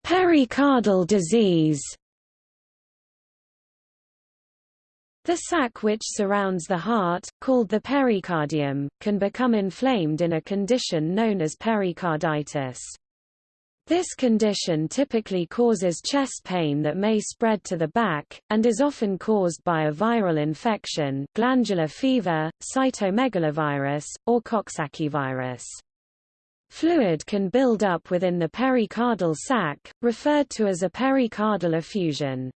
Speaker 1: Pericardial disease The sac which surrounds the heart, called the pericardium, can become inflamed in a condition known as pericarditis. This condition typically causes chest pain that may spread to the back, and is often caused by a viral infection glandular fever, cytomegalovirus, or Coxsackie virus. Fluid can build up within the pericardial sac, referred to as a pericardial effusion.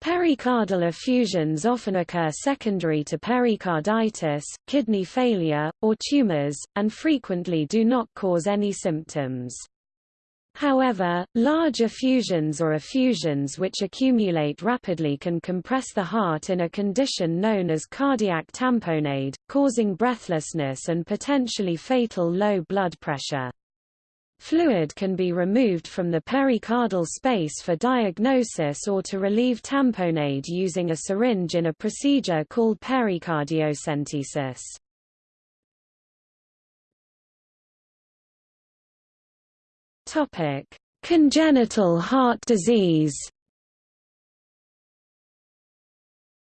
Speaker 1: Pericardial effusions often occur secondary to pericarditis, kidney failure, or tumors, and frequently do not cause any symptoms. However, large effusions or effusions which accumulate rapidly can compress the heart in a condition known as cardiac tamponade, causing breathlessness and potentially fatal low blood pressure. Fluid can be removed from the pericardial space for diagnosis or to relieve tamponade using a syringe in a procedure called pericardiocentesis. Topic: Congenital heart disease.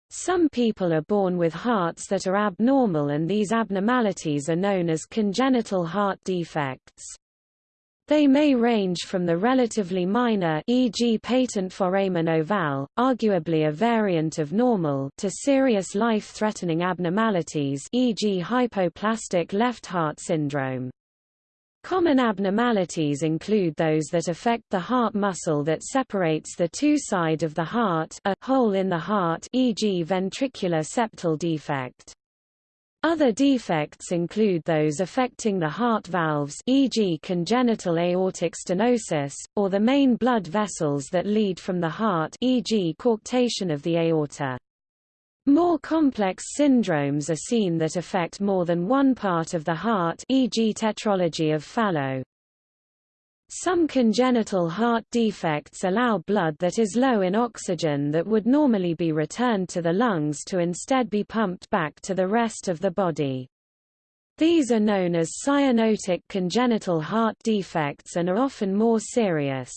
Speaker 1: Some people are born with hearts that are abnormal and these abnormalities are known as congenital heart defects. They may range from the relatively minor e.g. patent foramen ovale, arguably a variant of normal to serious life-threatening abnormalities e.g. hypoplastic left heart syndrome. Common abnormalities include those that affect the heart muscle that separates the two side of the heart a hole in the heart e.g. ventricular septal defect. Other defects include those affecting the heart valves e.g. congenital aortic stenosis, or the main blood vessels that lead from the heart e.g. coarctation of the aorta. More complex syndromes are seen that affect more than one part of the heart e.g. tetralogy of Fallot. Some congenital heart defects allow blood that is low in oxygen that would normally be returned to the lungs to instead be pumped back to the rest of the body. These are known as cyanotic congenital heart defects and are often more serious.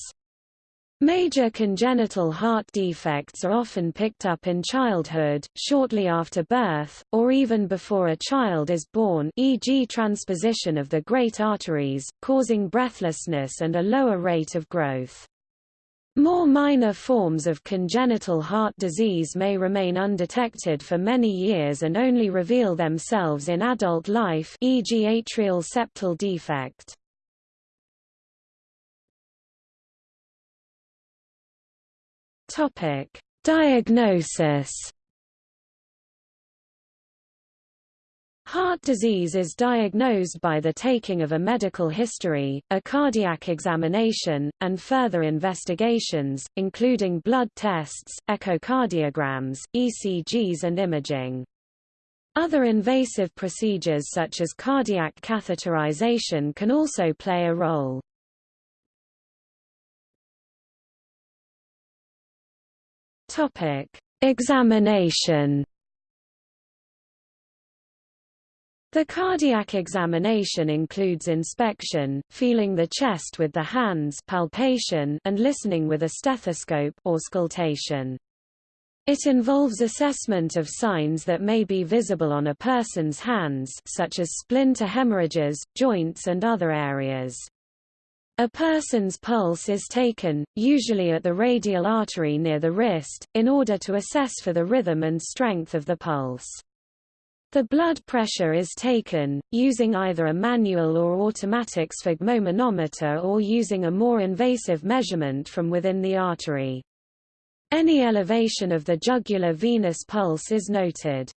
Speaker 1: Major congenital heart defects are often picked up in childhood, shortly after birth, or even before a child is born e.g. transposition of the great arteries, causing breathlessness and a lower rate of growth. More minor forms of congenital heart disease may remain undetected for many years and only reveal themselves in adult life e.g. atrial septal defect. Topic: Diagnosis Heart disease is diagnosed by the taking of a medical history, a cardiac examination, and further investigations, including blood tests, echocardiograms, ECGs and imaging. Other invasive procedures such as cardiac catheterization can also play a role. Examination The cardiac examination includes inspection, feeling the chest with the hands palpation, and listening with a stethoscope auscultation. It involves assessment of signs that may be visible on a person's hands such as splinter hemorrhages, joints and other areas. A person's pulse is taken, usually at the radial artery near the wrist, in order to assess for the rhythm and strength of the pulse. The blood pressure is taken, using either a manual or automatic sphygmomanometer or using a more invasive measurement from within the artery. Any elevation of the jugular venous pulse is noted.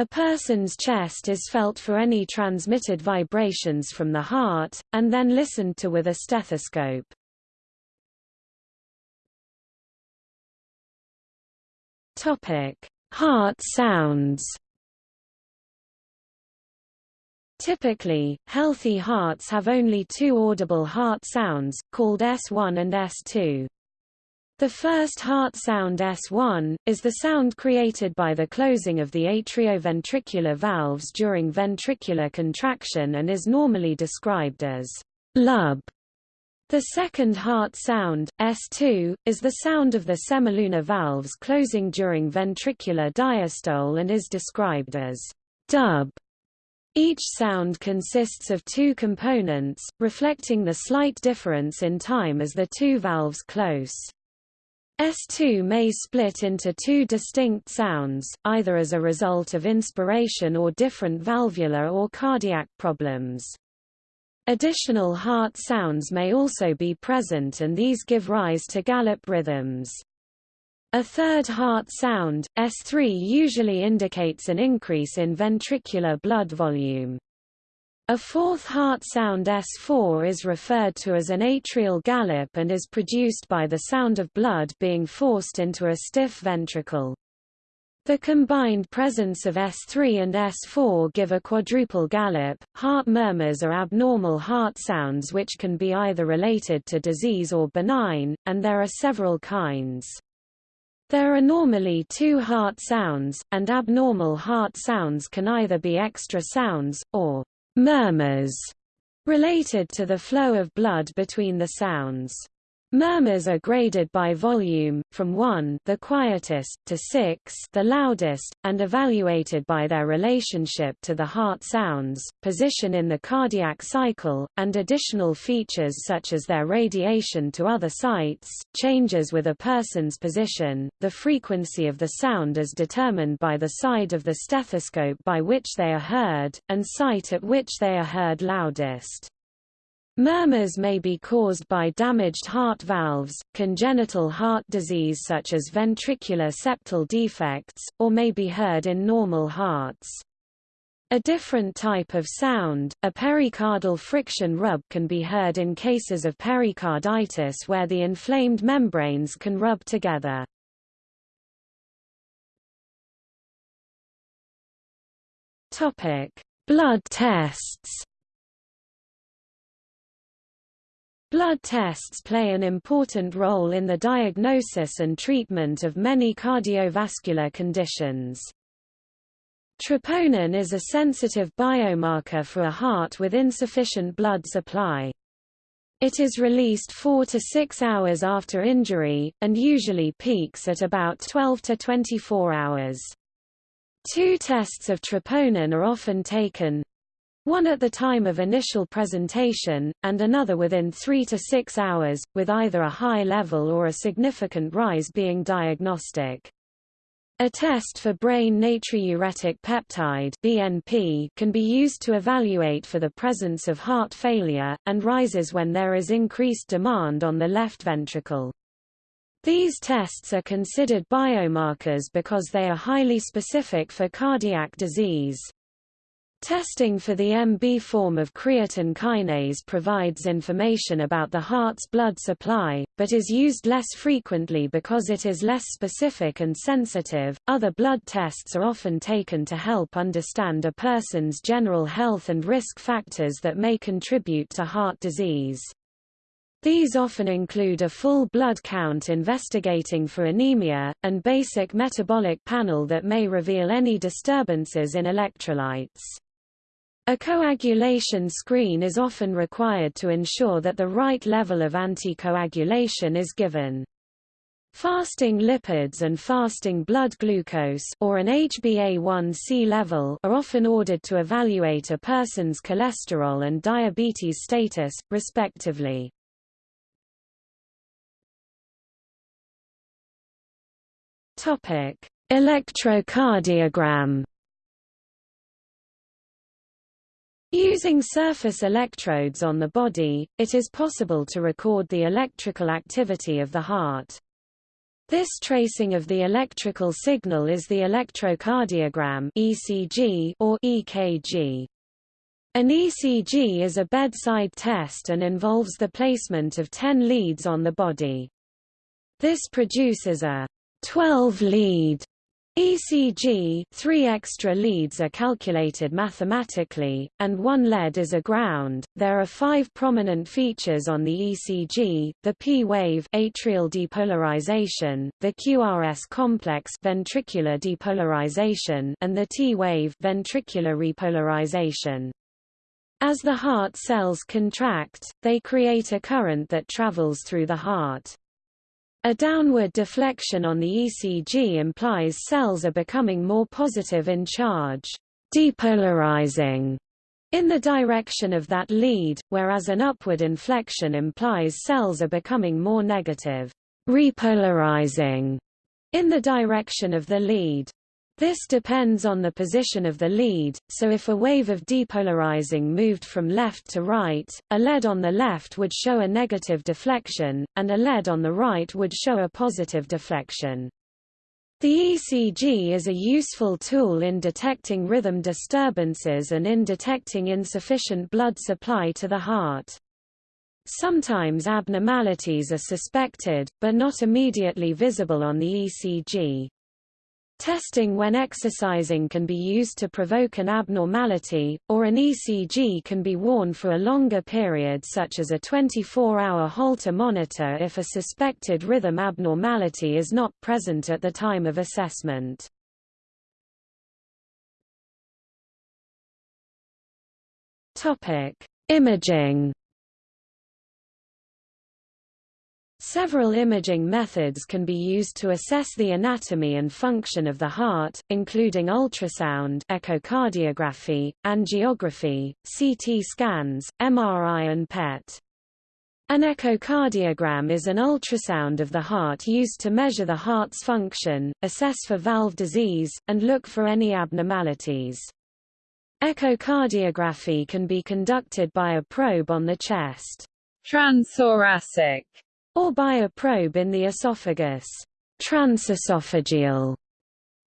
Speaker 1: A person's chest is felt for any transmitted vibrations from the heart, and then listened to with a stethoscope. Heart sounds Typically, healthy hearts have only two audible heart sounds, called S1 and S2. The first heart sound S1, is the sound created by the closing of the atrioventricular valves during ventricular contraction and is normally described as lub. The second heart sound, S2, is the sound of the semilunar valves closing during ventricular diastole and is described as dub. Each sound consists of two components, reflecting the slight difference in time as the two valves close. S2 may split into two distinct sounds, either as a result of inspiration or different valvular or cardiac problems. Additional heart sounds may also be present and these give rise to gallop rhythms. A third heart sound, S3 usually indicates an increase in ventricular blood volume. A fourth heart sound S4 is referred to as an atrial gallop and is produced by the sound of blood being forced into a stiff ventricle. The combined presence of S3 and S4 give a quadruple gallop. Heart murmurs are abnormal heart sounds which can be either related to disease or benign, and there are several kinds. There are normally two heart sounds, and abnormal heart sounds can either be extra sounds, or murmurs, related to the flow of blood between the sounds. Murmurs are graded by volume, from 1 the quietest, to 6 the loudest, and evaluated by their relationship to the heart sounds, position in the cardiac cycle, and additional features such as their radiation to other sites, changes with a person's position, the frequency of the sound as determined by the side of the stethoscope by which they are heard, and site at which they are heard loudest. Murmurs may be caused by damaged heart valves, congenital heart disease such as ventricular septal defects, or may be heard in normal hearts. A different type of sound, a pericardial friction rub can be heard in cases of pericarditis where the inflamed membranes can rub together. Blood tests Blood tests play an important role in the diagnosis and treatment of many cardiovascular conditions. Troponin is a sensitive biomarker for a heart with insufficient blood supply. It is released 4 to 6 hours after injury, and usually peaks at about 12 to 24 hours. Two tests of troponin are often taken, one at the time of initial presentation, and another within 3 to 6 hours, with either a high level or a significant rise being diagnostic. A test for brain natriuretic peptide BNP can be used to evaluate for the presence of heart failure, and rises when there is increased demand on the left ventricle. These tests are considered biomarkers because they are highly specific for cardiac disease. Testing for the MB form of creatine kinase provides information about the heart's blood supply, but is used less frequently because it is less specific and sensitive. Other blood tests are often taken to help understand a person's general health and risk factors that may contribute to heart disease. These often include a full blood count investigating for anemia, and basic metabolic panel that may reveal any disturbances in electrolytes. A coagulation screen is often required to ensure that the right level of anticoagulation is given. Fasting lipids and fasting blood glucose or an HbA1c level are often ordered to evaluate a person's cholesterol and diabetes status, respectively. Electrocardiogram. Using surface electrodes on the body, it is possible to record the electrical activity of the heart. This tracing of the electrical signal is the electrocardiogram (ECG) or EKG. An ECG is a bedside test and involves the placement of 10 leads on the body. This produces a 12 lead ECG, three extra leads are calculated mathematically, and one lead is a ground. There are five prominent features on the ECG: the P-wave atrial depolarization, the QRS complex ventricular depolarization, and the T-wave ventricular repolarization. As the heart cells contract, they create a current that travels through the heart. A downward deflection on the ECG implies cells are becoming more positive in charge, depolarizing in the direction of that lead, whereas an upward inflection implies cells are becoming more negative, repolarizing in the direction of the lead. This depends on the position of the lead, so if a wave of depolarizing moved from left to right, a lead on the left would show a negative deflection, and a lead on the right would show a positive deflection. The ECG is a useful tool in detecting rhythm disturbances and in detecting insufficient blood supply to the heart. Sometimes abnormalities are suspected, but not immediately visible on the ECG. Testing when exercising can be used to provoke an abnormality, or an ECG can be worn for a longer period such as a 24-hour Holter monitor if a suspected rhythm abnormality is not present at the time of assessment. Imaging Several imaging methods can be used to assess the anatomy and function of the heart, including ultrasound echocardiography, angiography, CT scans, MRI and PET. An echocardiogram is an ultrasound of the heart used to measure the heart's function, assess for valve disease, and look for any abnormalities. Echocardiography can be conducted by a probe on the chest. Transthoracic or by a probe in the esophagus transesophageal.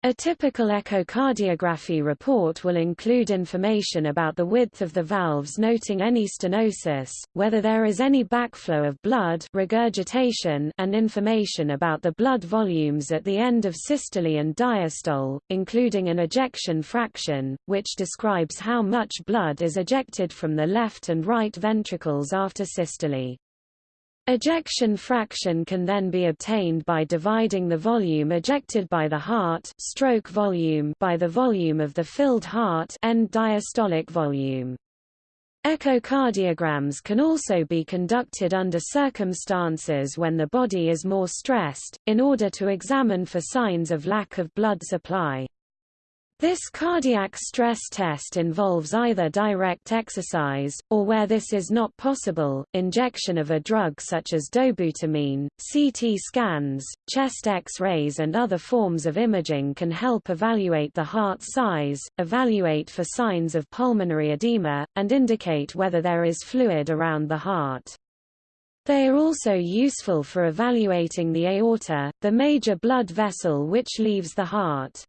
Speaker 1: A typical echocardiography report will include information about the width of the valves noting any stenosis, whether there is any backflow of blood regurgitation and information about the blood volumes at the end of systole and diastole, including an ejection fraction, which describes how much blood is ejected from the left and right ventricles after systole. Ejection fraction can then be obtained by dividing the volume ejected by the heart stroke volume by the volume of the filled heart end diastolic volume. Echocardiograms can also be conducted under circumstances when the body is more stressed, in order to examine for signs of lack of blood supply. This cardiac stress test involves either direct exercise, or where this is not possible, injection of a drug such as dobutamine. CT scans, chest X-rays and other forms of imaging can help evaluate the heart size, evaluate for signs of pulmonary edema, and indicate whether there is fluid around the heart. They are also useful for evaluating the aorta, the major blood vessel which leaves the heart.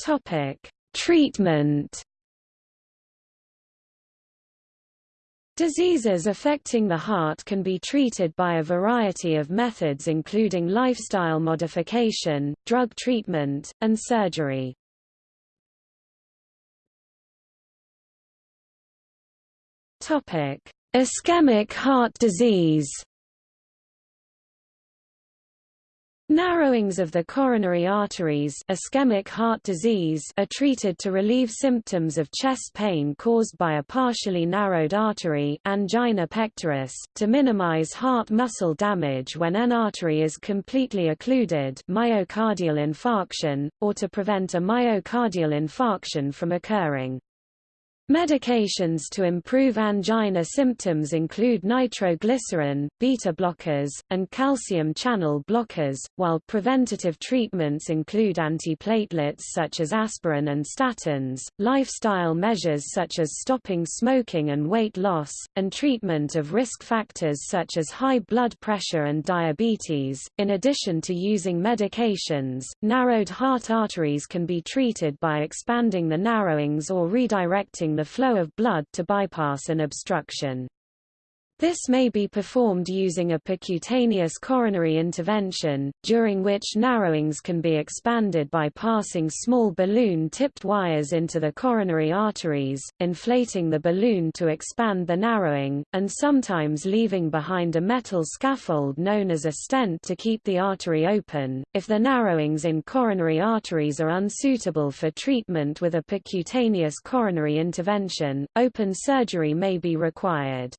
Speaker 1: Topic: Treatment. Diseases affecting the heart can be treated by a variety of methods including lifestyle modification, drug treatment, and surgery. Ischemic heart disease Narrowings of the coronary arteries ischemic heart disease are treated to relieve symptoms of chest pain caused by a partially narrowed artery angina pectoris, to minimize heart muscle damage when an artery is completely occluded myocardial infarction, or to prevent a myocardial infarction from occurring. Medications to improve angina symptoms include nitroglycerin, beta blockers, and calcium channel blockers, while preventative treatments include antiplatelets such as aspirin and statins, lifestyle measures such as stopping smoking and weight loss, and treatment of risk factors such as high blood pressure and diabetes. In addition to using medications, narrowed heart arteries can be treated by expanding the narrowings or redirecting the flow of blood to bypass an obstruction. This may be performed using a percutaneous coronary intervention, during which narrowings can be expanded by passing small balloon-tipped wires into the coronary arteries, inflating the balloon to expand the narrowing, and sometimes leaving behind a metal scaffold known as a stent to keep the artery open. If the narrowings in coronary arteries are unsuitable for treatment with a percutaneous coronary intervention, open surgery may be required.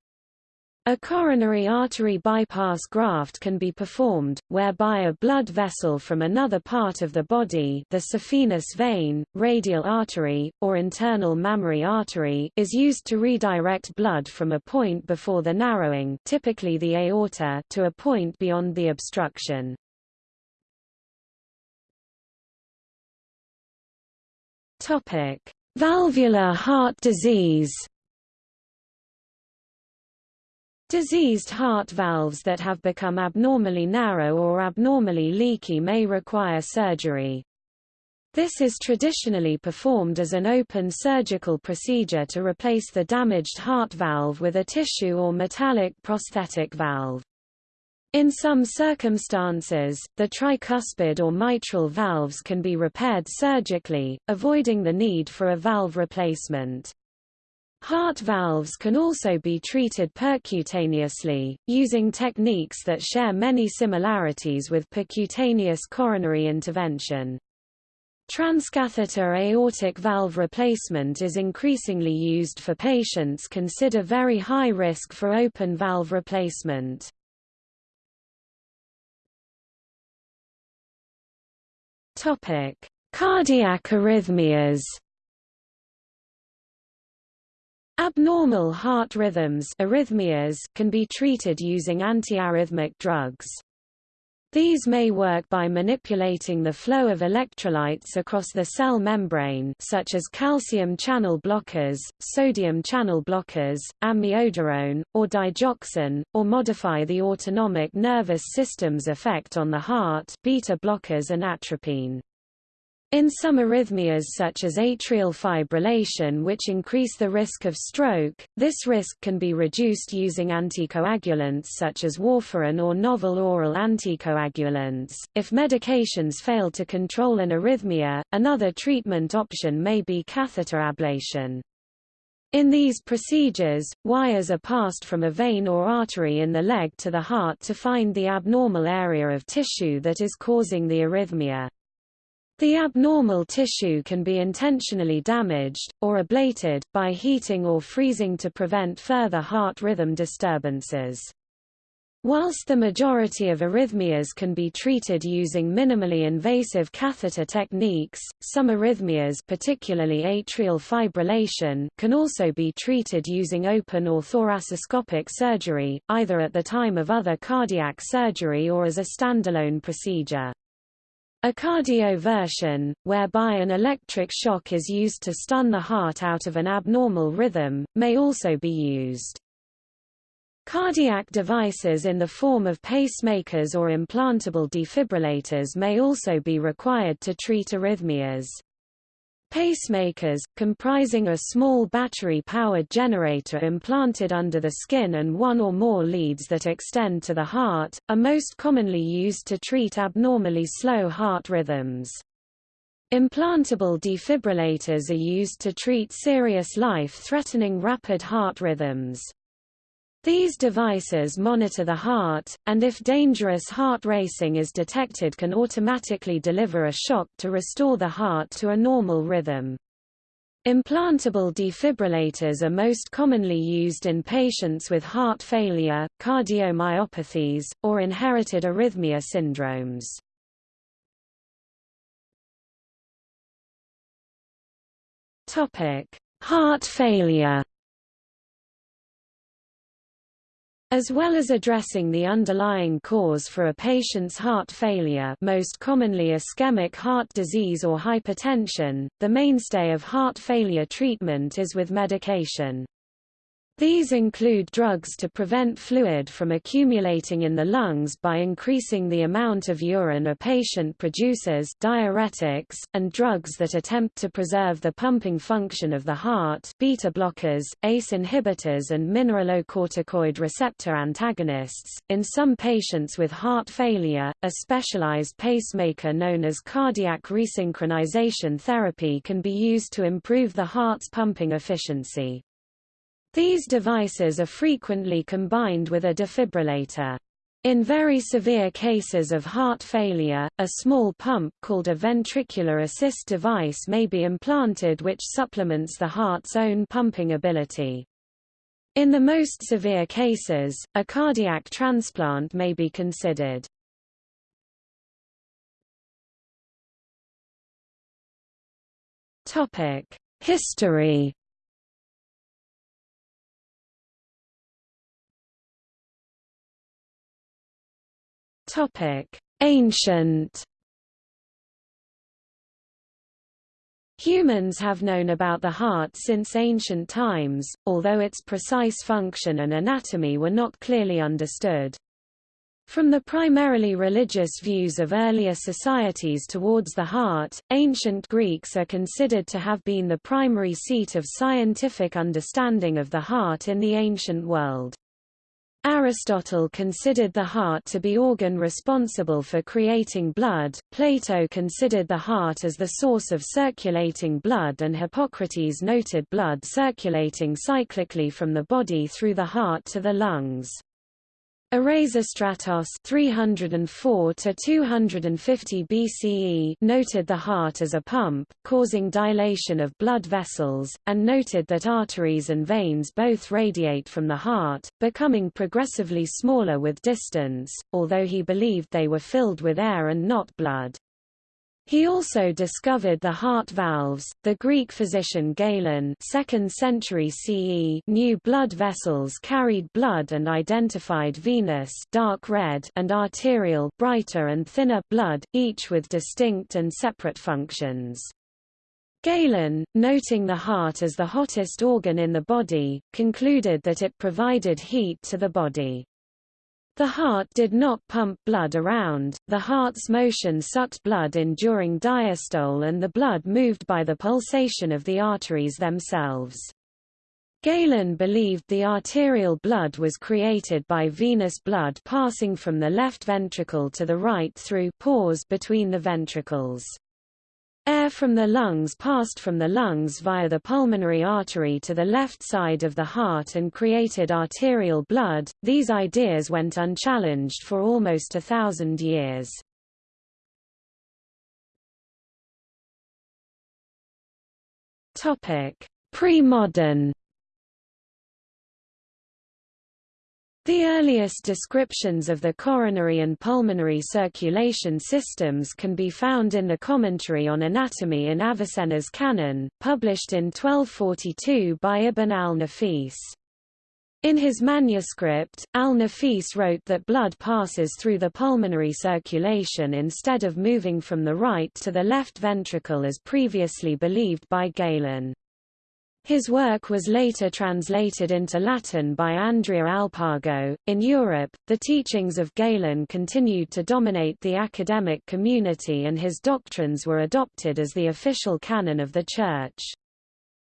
Speaker 1: A coronary artery bypass graft can be performed, whereby a blood vessel from another part of the body the saphenous vein, radial artery, or internal mammary artery is used to redirect blood from a point before the narrowing typically the aorta to a point beyond the obstruction. Valvular heart disease Diseased heart valves that have become abnormally narrow or abnormally leaky may require surgery. This is traditionally performed as an open surgical procedure to replace the damaged heart valve with a tissue or metallic prosthetic valve. In some circumstances, the tricuspid or mitral valves can be repaired surgically, avoiding the need for a valve replacement. Heart valves can also be treated percutaneously, using techniques that share many similarities with percutaneous coronary intervention. Transcatheter aortic valve replacement is increasingly used for patients consider very high risk for open valve replacement. Cardiac arrhythmias Abnormal heart rhythms arrhythmias can be treated using antiarrhythmic drugs. These may work by manipulating the flow of electrolytes across the cell membrane such as calcium channel blockers, sodium channel blockers, amiodarone, or digoxin, or modify the autonomic nervous system's effect on the heart beta blockers and atropine. In some arrhythmias such as atrial fibrillation which increase the risk of stroke, this risk can be reduced using anticoagulants such as warfarin or novel oral anticoagulants. If medications fail to control an arrhythmia, another treatment option may be catheter ablation. In these procedures, wires are passed from a vein or artery in the leg to the heart to find the abnormal area of tissue that is causing the arrhythmia. The abnormal tissue can be intentionally damaged, or ablated, by heating or freezing to prevent further heart rhythm disturbances. Whilst the majority of arrhythmias can be treated using minimally invasive catheter techniques, some arrhythmias particularly atrial fibrillation can also be treated using open or thoracoscopic surgery, either at the time of other cardiac surgery or as a standalone procedure. A cardioversion, whereby an electric shock is used to stun the heart out of an abnormal rhythm, may also be used. Cardiac devices in the form of pacemakers or implantable defibrillators may also be required to treat arrhythmias. Pacemakers, comprising a small battery-powered generator implanted under the skin and one or more leads that extend to the heart, are most commonly used to treat abnormally slow heart rhythms. Implantable defibrillators are used to treat serious life-threatening rapid heart rhythms. These devices monitor the heart, and if dangerous heart racing is detected can automatically deliver a shock to restore the heart to a normal rhythm. Implantable defibrillators are most commonly used in patients with heart failure, cardiomyopathies, or inherited arrhythmia syndromes. Heart failure As well as addressing the underlying cause for a patient's heart failure most commonly ischemic heart disease or hypertension, the mainstay of heart failure treatment is with medication. These include drugs to prevent fluid from accumulating in the lungs by increasing the amount of urine a patient produces diuretics, and drugs that attempt to preserve the pumping function of the heart beta blockers, ACE inhibitors and mineralocorticoid receptor antagonists. In some patients with heart failure, a specialized pacemaker known as cardiac resynchronization therapy can be used to improve the heart's pumping efficiency. These devices are frequently combined with a defibrillator. In very severe cases of heart failure, a small pump called a ventricular assist device may be implanted which supplements the heart's own pumping ability. In the most severe cases, a cardiac transplant may be considered. History Ancient Humans have known about the heart since ancient times, although its precise function and anatomy were not clearly understood. From the primarily religious views of earlier societies towards the heart, ancient Greeks are considered to have been the primary seat of scientific understanding of the heart in the ancient world. Aristotle considered the heart to be organ responsible for creating blood, Plato considered the heart as the source of circulating blood and Hippocrates noted blood circulating cyclically from the body through the heart to the lungs. Erasistratos 304 to 250 BCE noted the heart as a pump, causing dilation of blood vessels, and noted that arteries and veins both radiate from the heart, becoming progressively smaller with distance, although he believed they were filled with air and not blood. He also discovered the heart valves. The Greek physician Galen, 2nd century CE, knew blood vessels carried blood and identified venous, dark red, and arterial, brighter and thinner blood, each with distinct and separate functions. Galen, noting the heart as the hottest organ in the body, concluded that it provided heat to the body. The heart did not pump blood around, the heart's motion sucked blood in during diastole and the blood moved by the pulsation of the arteries themselves. Galen believed the arterial blood was created by venous blood passing from the left ventricle to the right through pores between the ventricles. Air from the lungs passed from the lungs via the pulmonary artery to the left side of the heart and created arterial blood. These ideas went unchallenged for almost a thousand years. Topic: Pre-modern The earliest descriptions of the coronary and pulmonary circulation systems can be found in the Commentary on Anatomy in Avicenna's Canon, published in 1242 by Ibn al-Nafis. In his manuscript, al-Nafis wrote that blood passes through the pulmonary circulation instead of moving from the right to the left ventricle as previously believed by Galen. His work was later translated into Latin by Andrea Alpago. In Europe, the teachings of Galen continued to dominate the academic community and his doctrines were adopted as the official canon of the Church.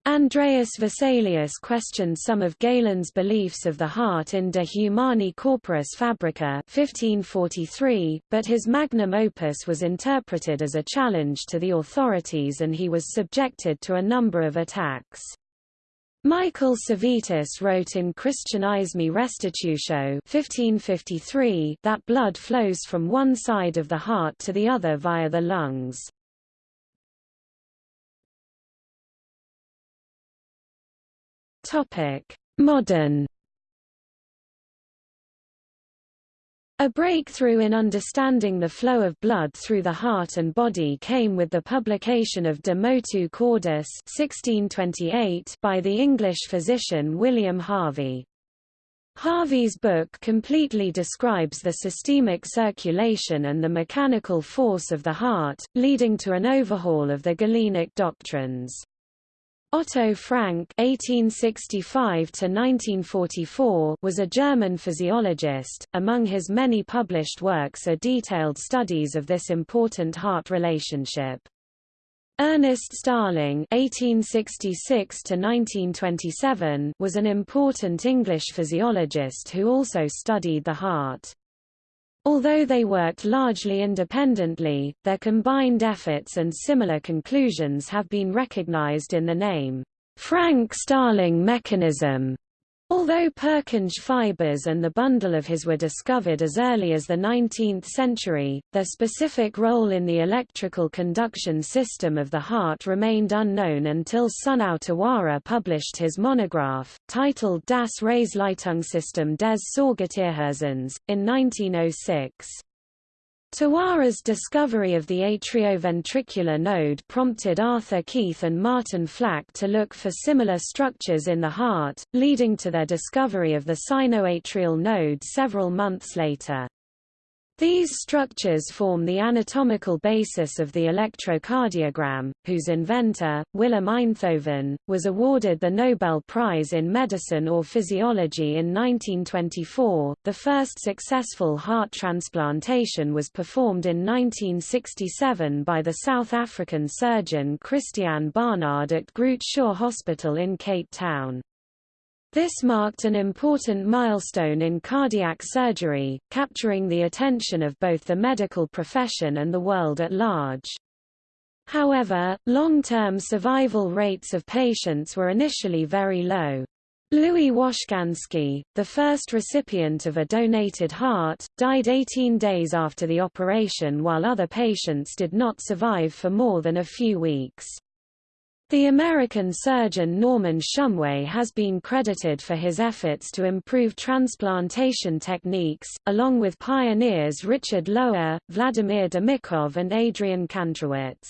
Speaker 1: Andreas Vesalius questioned some of Galen's beliefs of the heart in De Humani Corporis Fabrica 1543, but his magnum opus was interpreted as a challenge to the authorities and he was subjected to a number of attacks. Michael Servetus wrote in Christianismi Restitutio 1553 that blood flows from one side of the heart to the other via the lungs. Topic: Modern A breakthrough in understanding the flow of blood through the heart and body came with the publication of De Motu Cordis 1628 by the English physician William Harvey. Harvey's book completely describes the systemic circulation and the mechanical force of the heart, leading to an overhaul of the Galenic doctrines. Otto Frank (1865–1944) was a German physiologist. Among his many published works are detailed studies of this important heart relationship. Ernest Starling (1866–1927) was an important English physiologist who also studied the heart. Although they worked largely independently, their combined efforts and similar conclusions have been recognized in the name, Frank-Starling mechanism. Although Purkinje fibers and the bundle of His were discovered as early as the 19th century, their specific role in the electrical conduction system of the heart remained unknown until Sunao Tawara published his monograph, titled Das Reizleitungssystem des Säugetierherzens, in 1906. Tawara's discovery of the atrioventricular node prompted Arthur Keith and Martin Flack to look for similar structures in the heart, leading to their discovery of the sinoatrial node several months later. These structures form the anatomical basis of the electrocardiogram, whose inventor, Willem Einthoven, was awarded the Nobel Prize in Medicine or Physiology in 1924. The first successful heart transplantation was performed in 1967 by the South African surgeon Christiaan Barnard at Groote Schuur Hospital in Cape Town. This marked an important milestone in cardiac surgery, capturing the attention of both the medical profession and the world at large. However, long-term survival rates of patients were initially very low. Louis Washkansky, the first recipient of a donated heart, died 18 days after the operation while other patients did not survive for more than a few weeks. The American surgeon Norman Shumway has been credited for his efforts to improve transplantation techniques, along with pioneers Richard Lower, Vladimir Demikhov and Adrian Kantrowitz.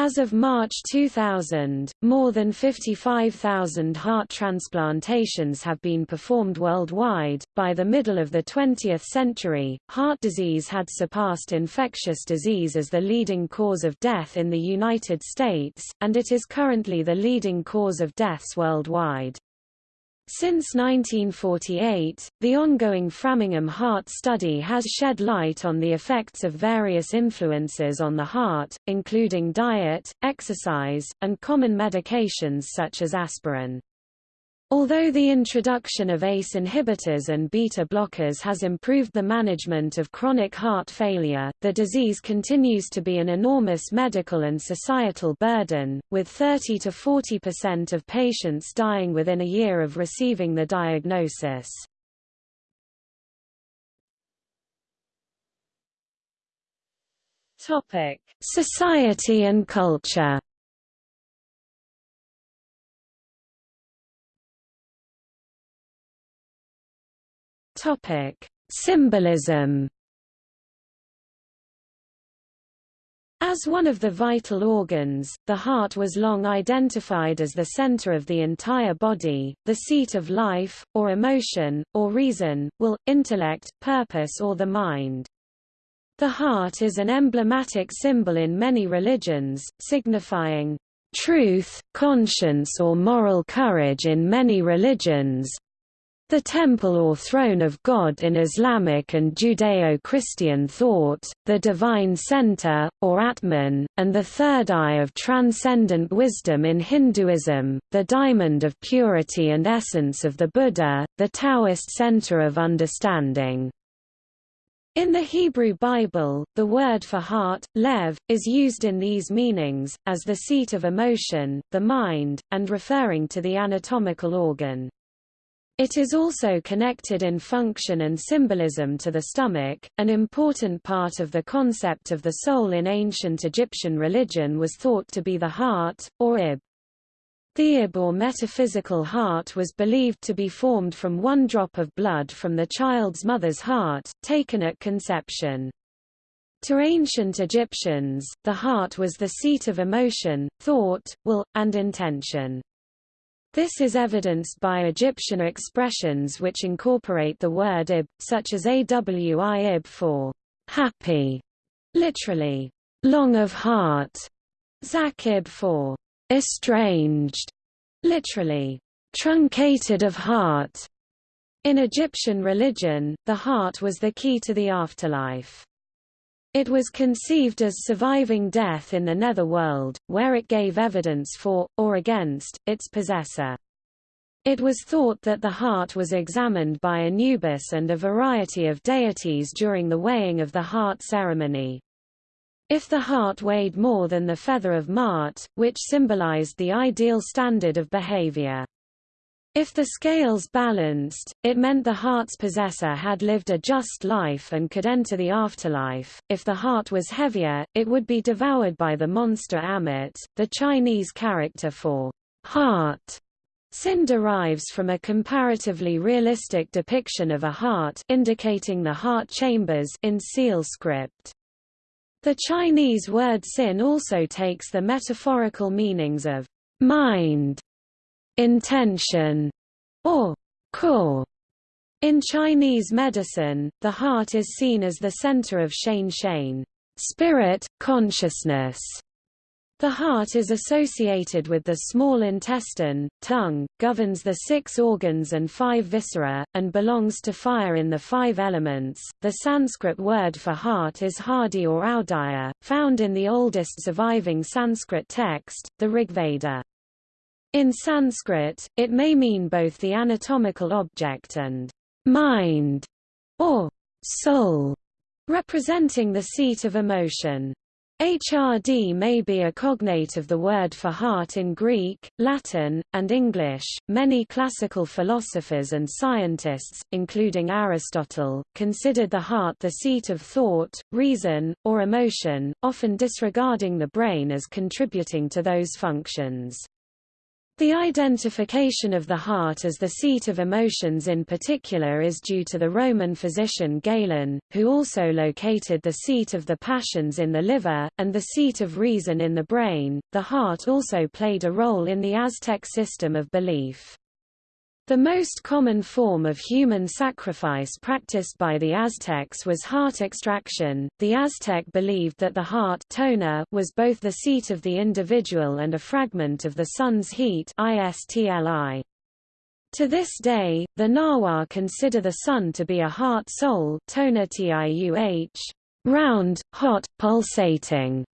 Speaker 1: As of March 2000, more than 55,000 heart transplantations have been performed worldwide. By the middle of the 20th century, heart disease had surpassed infectious disease as the leading cause of death in the United States, and it is currently the leading cause of deaths worldwide. Since 1948, the ongoing Framingham Heart Study has shed light on the effects of various influences on the heart, including diet, exercise, and common medications such as aspirin. Although the introduction of ACE inhibitors and beta blockers has improved the management of chronic heart failure, the disease continues to be an enormous medical and societal burden, with 30 to 40% of patients dying within a year of receiving the diagnosis. Topic: Society and culture Symbolism. As one of the vital organs, the heart was long identified as the center of the entire body, the seat of life, or emotion, or reason, will, intellect, purpose or the mind. The heart is an emblematic symbol in many religions, signifying truth, conscience or moral courage in many religions, the temple or throne of God in Islamic and Judeo-Christian thought, the divine center, or Atman, and the third eye of transcendent wisdom in Hinduism, the diamond of purity and essence of the Buddha, the Taoist center of understanding. In the Hebrew Bible, the word for heart, lev, is used in these meanings, as the seat of emotion, the mind, and referring to the anatomical organ. It is also connected in function and symbolism to the stomach. An important part of the concept of the soul in ancient Egyptian religion was thought to be the heart, or ib. The ib or metaphysical heart was believed to be formed from one drop of blood from the child's mother's heart, taken at conception. To ancient Egyptians, the heart was the seat of emotion, thought, will, and intention. This is evidenced by Egyptian expressions which incorporate the word ib, such as awi ib for happy, literally, long of heart, zakib for estranged, literally, truncated of heart. In Egyptian religion, the heart was the key to the afterlife. It was conceived as surviving death in the netherworld, where it gave evidence for, or against, its possessor. It was thought that the heart was examined by Anubis and a variety of deities during the weighing of the heart ceremony. If the heart weighed more than the feather of Ma'at, which symbolized the ideal standard of behavior, if the scales balanced, it meant the heart's possessor had lived a just life and could enter the afterlife. If the heart was heavier, it would be devoured by the monster Ammit. The Chinese character for heart Sin derives from a comparatively realistic depiction of a heart indicating the heart chambers in seal script. The Chinese word sin also takes the metaphorical meanings of mind intention, or core. In Chinese medicine, the heart is seen as the center of Shen Shen, spirit, consciousness. The heart is associated with the small intestine, tongue, governs the six organs and five viscera, and belongs to fire in the five elements. The Sanskrit word for heart is hadi or audaya, found in the oldest surviving Sanskrit text, the Rigveda. In Sanskrit, it may mean both the anatomical object and mind, or soul, representing the seat of emotion. HRD may be a cognate of the word for heart in Greek, Latin, and English. Many classical philosophers and scientists, including Aristotle, considered the heart the seat of thought, reason, or emotion, often disregarding the brain as contributing to those functions. The identification of the heart as the seat of emotions in particular is due to the Roman physician Galen, who also located the seat of the passions in the liver, and the seat of reason in the brain. The heart also played a role in the Aztec system of belief. The most common form of human sacrifice practiced by the Aztecs was heart extraction. The Aztec believed that the heart tona was both the seat of the individual and a fragment of the sun's heat istli. To this day, the Nahua consider the sun to be a heart soul round, hot, pulsating,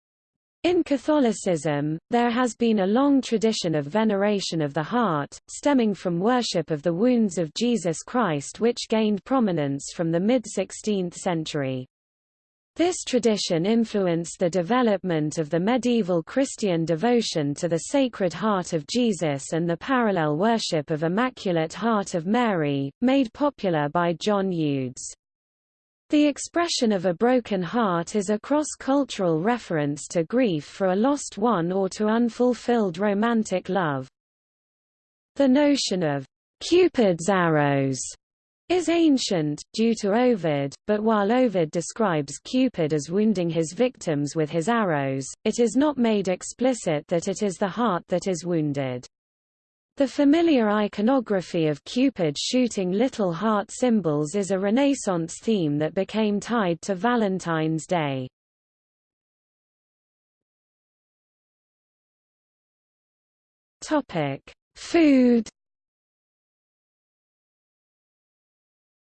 Speaker 1: in Catholicism, there has been a long tradition of veneration of the heart, stemming from worship of the wounds of Jesus Christ which gained prominence from the mid-16th century. This tradition influenced the development of the medieval Christian devotion to the Sacred Heart of Jesus and the parallel worship of Immaculate Heart of Mary, made popular by John Eudes. The expression of a broken heart is a cross-cultural reference to grief for a lost one or to unfulfilled romantic love. The notion of Cupid's arrows is ancient, due to Ovid, but while Ovid describes Cupid as wounding his victims with his arrows, it is not made explicit that it is the heart that is wounded. The familiar iconography of Cupid shooting little heart symbols is a Renaissance theme that became tied to Valentine's Day. Topic: Food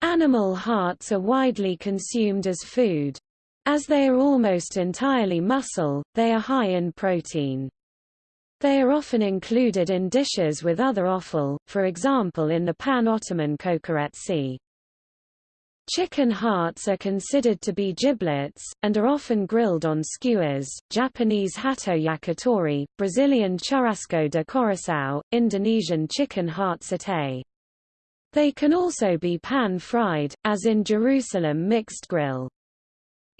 Speaker 1: Animal hearts are widely consumed as food. As they are almost entirely muscle, they are high in protein. They are often included in dishes with other offal, for example in the pan-Ottoman kokoretsi. Chicken hearts are considered to be giblets, and are often grilled on skewers, Japanese hato yakitori, Brazilian churrasco de coração, Indonesian chicken heart satay. They can also be pan-fried, as in Jerusalem mixed grill.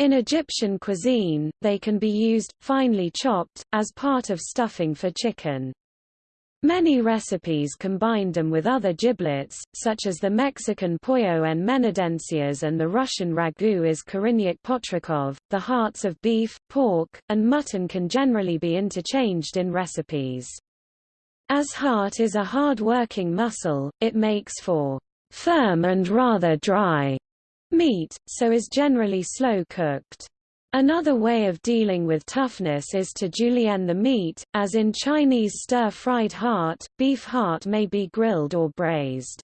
Speaker 1: In Egyptian cuisine, they can be used, finely chopped, as part of stuffing for chicken. Many recipes combine them with other giblets, such as the Mexican pollo en menudencias and the Russian ragu is kurinyikh potrokhov. The hearts of beef, pork, and mutton can generally be interchanged in recipes. As heart is a hard-working muscle, it makes for firm and rather dry meat, so is generally slow cooked. Another way of dealing with toughness is to julienne the meat, as in Chinese stir-fried heart, beef heart may be grilled or braised.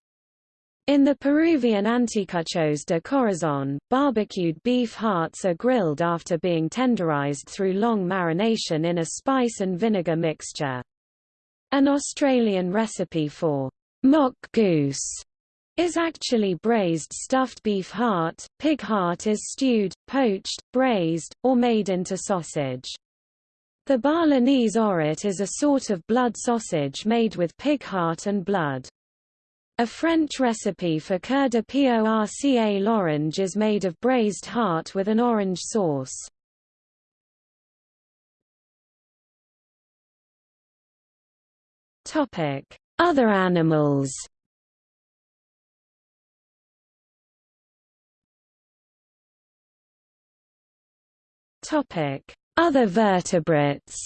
Speaker 1: In the Peruvian anticuchos de corazón, barbecued beef hearts are grilled after being tenderized through long marination in a spice and vinegar mixture. An Australian recipe for mock goose is actually braised stuffed beef heart, pig heart is stewed, poached, braised, or made into sausage. The Balinese orit is a sort of blood sausage made with pig heart and blood. A French recipe for coeur de porc à l'orange is made of braised heart with an orange sauce. Other animals. Other vertebrates.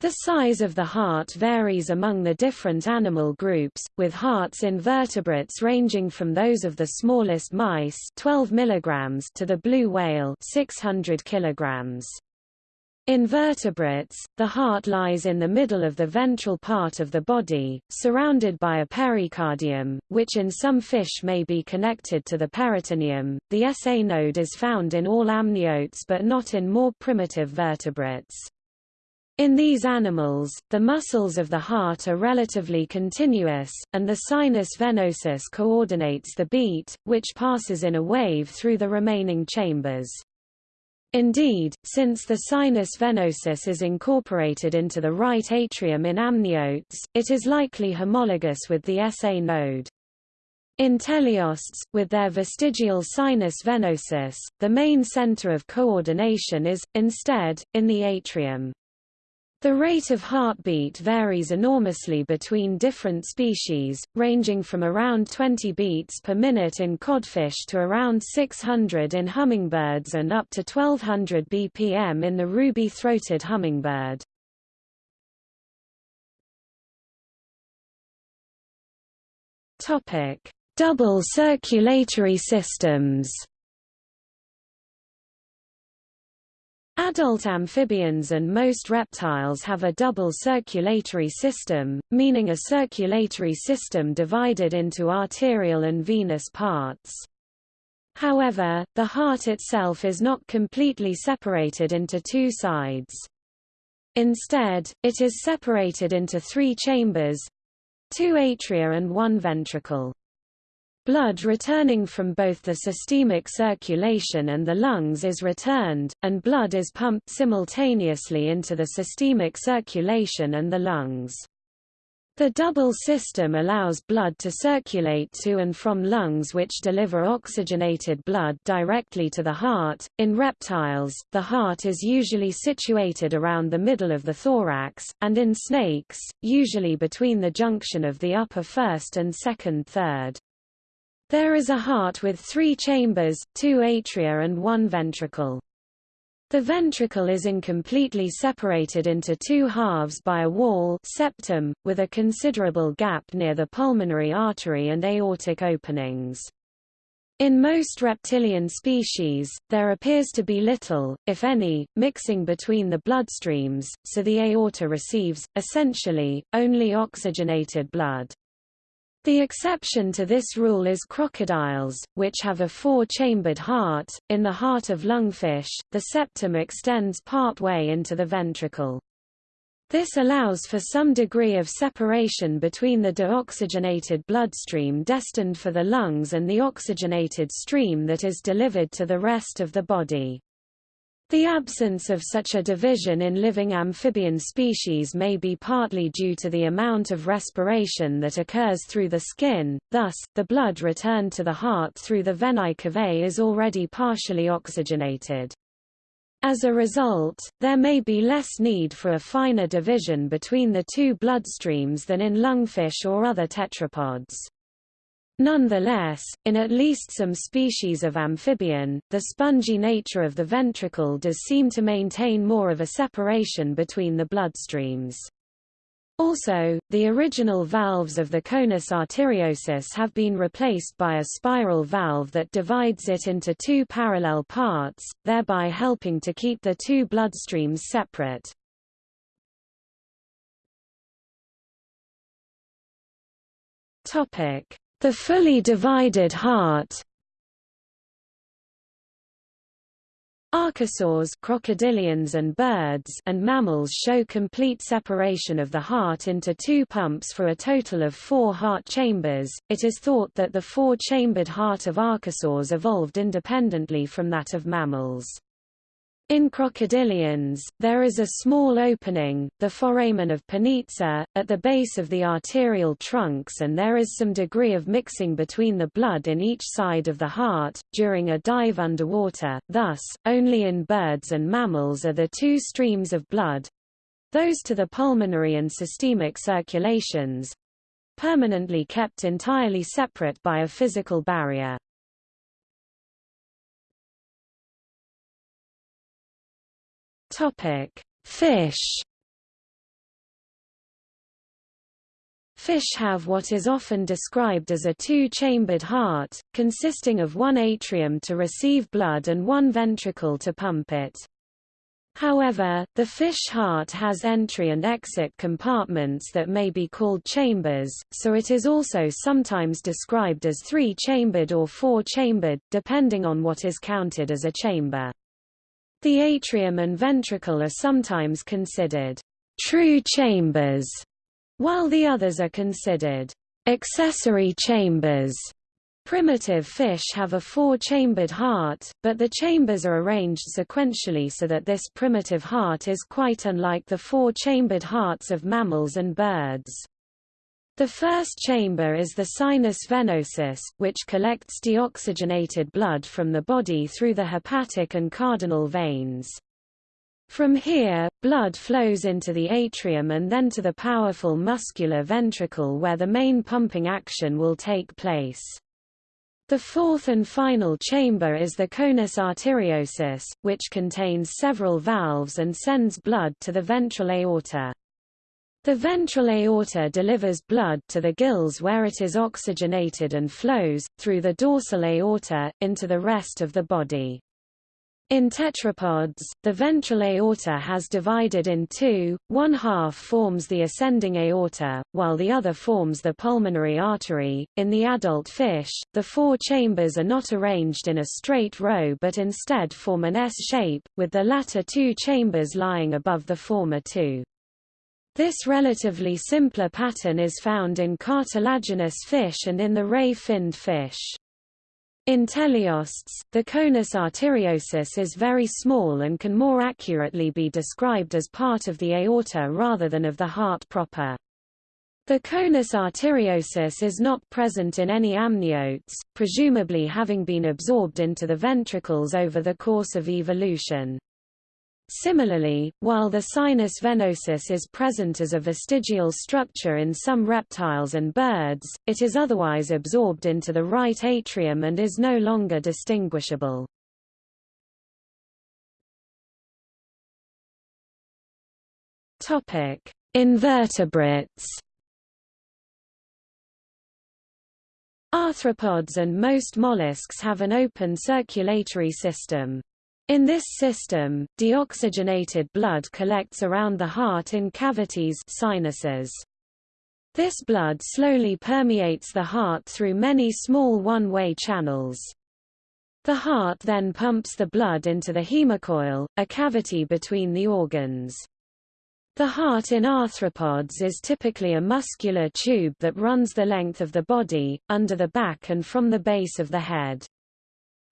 Speaker 1: The size of the heart varies among the different animal groups, with hearts in vertebrates ranging from those of the smallest mice 12 mg to the blue whale 600 kg. In vertebrates, the heart lies in the middle of the ventral part of the body, surrounded by a pericardium, which in some fish may be connected to the peritoneum. The SA node is found in all amniotes but not in more primitive vertebrates. In these animals, the muscles of the heart are relatively continuous, and the sinus venosus coordinates the beat, which passes in a wave through the remaining chambers. Indeed, since the sinus venosus is incorporated into the right atrium in amniotes, it is likely homologous with the SA node. In teleosts, with their vestigial sinus venosus, the main center of coordination is, instead, in the atrium. The rate of heartbeat varies enormously between different species, ranging from around 20 beats per minute in codfish to around 600 in hummingbirds and up to 1200 bpm in the ruby-throated hummingbird. Double circulatory systems Adult amphibians and most reptiles have a double circulatory system, meaning a circulatory system divided into arterial and venous parts. However, the heart itself is not completely separated into two sides. Instead, it is separated into three chambers—two atria and one ventricle. Blood returning from both the systemic circulation and the lungs is returned, and blood is pumped simultaneously into the systemic circulation and the lungs. The double system allows blood to circulate to and from lungs which deliver oxygenated blood directly to the heart. In reptiles, the heart is usually situated around the middle of the thorax, and in snakes, usually between the junction of the upper first and second third. There is a heart with three chambers, two atria and one ventricle. The ventricle is incompletely separated into two halves by a wall septum, with a considerable gap near the pulmonary artery and aortic openings. In most reptilian species, there appears to be little, if any, mixing between the bloodstreams, so the aorta receives, essentially, only oxygenated blood. The exception to this rule is crocodiles, which have a four-chambered heart. In the heart of lungfish, the septum extends part way into the ventricle. This allows for some degree of separation between the deoxygenated bloodstream destined for the lungs and the oxygenated stream that is delivered to the rest of the body. The absence of such a division in living amphibian species may be partly due to the amount of respiration that occurs through the skin, thus, the blood returned to the heart through the venae cavae is already partially oxygenated. As a result, there may be less need for a finer division between the two bloodstreams than in lungfish or other tetrapods. Nonetheless, in at least some species of amphibian, the spongy nature of the ventricle does seem to maintain more of a separation between the bloodstreams. Also, the original valves of the conus arteriosus have been replaced by a spiral valve that divides it into two parallel parts, thereby helping to keep the two bloodstreams separate. Topic: the fully divided heart Archosaurs crocodilians and birds and mammals show complete separation of the heart into two pumps for a total of four heart chambers. It is thought that the four-chambered heart of archosaurs evolved independently from that of mammals. In crocodilians, there is a small opening, the foramen of Panizza, at the base of the arterial trunks and there is some degree of mixing between the blood in each side of the heart, during a dive underwater, thus, only in birds and mammals are the two streams of blood—those to the pulmonary and systemic circulations—permanently kept entirely separate by a physical barrier. Topic: Fish. Fish have what is often described as a two-chambered heart, consisting of one atrium to receive blood and one ventricle to pump it. However, the fish heart has entry and exit compartments that may be called chambers, so it is also sometimes described as three-chambered or four-chambered, depending on what is counted as a chamber. The atrium and ventricle are sometimes considered true chambers, while the others are considered accessory chambers. Primitive fish have a four-chambered heart, but the chambers are arranged sequentially so that this primitive heart is quite unlike the four-chambered hearts of mammals and birds. The first chamber is the sinus venosus, which collects deoxygenated blood from the body through the hepatic and cardinal veins. From here, blood flows into the atrium and then to the powerful muscular ventricle where the main pumping action will take place. The fourth and final chamber is the conus arteriosus, which contains several valves and sends blood to the ventral aorta. The ventral aorta delivers blood to the gills where it is oxygenated and flows, through the dorsal aorta, into the rest of the body. In tetrapods, the ventral aorta has divided in two, one half forms the ascending aorta, while the other forms the pulmonary artery. In the adult fish, the four chambers are not arranged in a straight row but instead form an S-shape, with the latter two chambers lying above the former two. This relatively simpler pattern is found in cartilaginous fish and in the ray-finned fish. In teleosts, the conus arteriosus is very small and can more accurately be described as part of the aorta rather than of the heart proper. The conus arteriosus is not present in any amniotes, presumably having been absorbed into the ventricles over the course of evolution. Similarly, while the sinus venosus is present as a vestigial structure in some reptiles and birds, it is otherwise absorbed into the right atrium and is no longer distinguishable. Invertebrates Arthropods and most mollusks have an open circulatory system. In this system, deoxygenated blood collects around the heart in cavities sinuses. This blood slowly permeates the heart through many small one-way channels. The heart then pumps the blood into the hemocoel, a cavity between the organs. The heart in arthropods is typically a muscular tube that runs the length of the body, under the back and from the base of the head.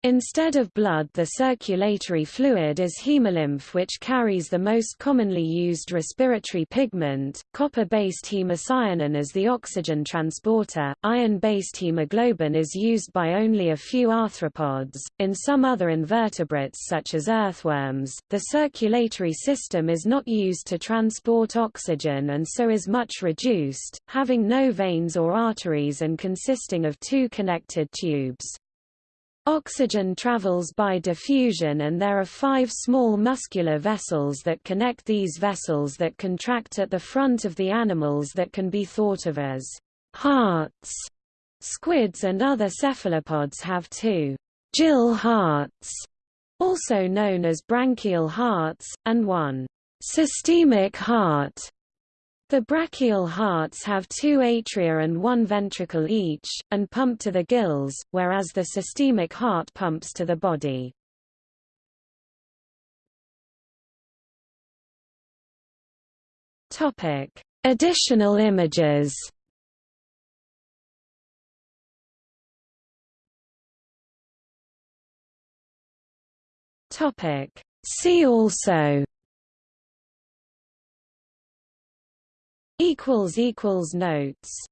Speaker 1: Instead of blood the circulatory fluid is hemolymph which carries the most commonly used respiratory pigment, copper-based hemocyanin as the oxygen transporter, iron-based hemoglobin is used by only a few arthropods. In some other invertebrates such as earthworms, the circulatory system is not used to transport oxygen and so is much reduced, having no veins or arteries and consisting of two connected tubes. Oxygen travels by diffusion and there are five small muscular vessels that connect these vessels that contract at the front of the animals that can be thought of as hearts. Squids and other cephalopods have two gill hearts, also known as branchial hearts, and one systemic heart. The brachial hearts have two atria and one ventricle each, and pump to the gills, whereas the systemic heart pumps to the body. Additional images See also
Speaker 2: equals equals notes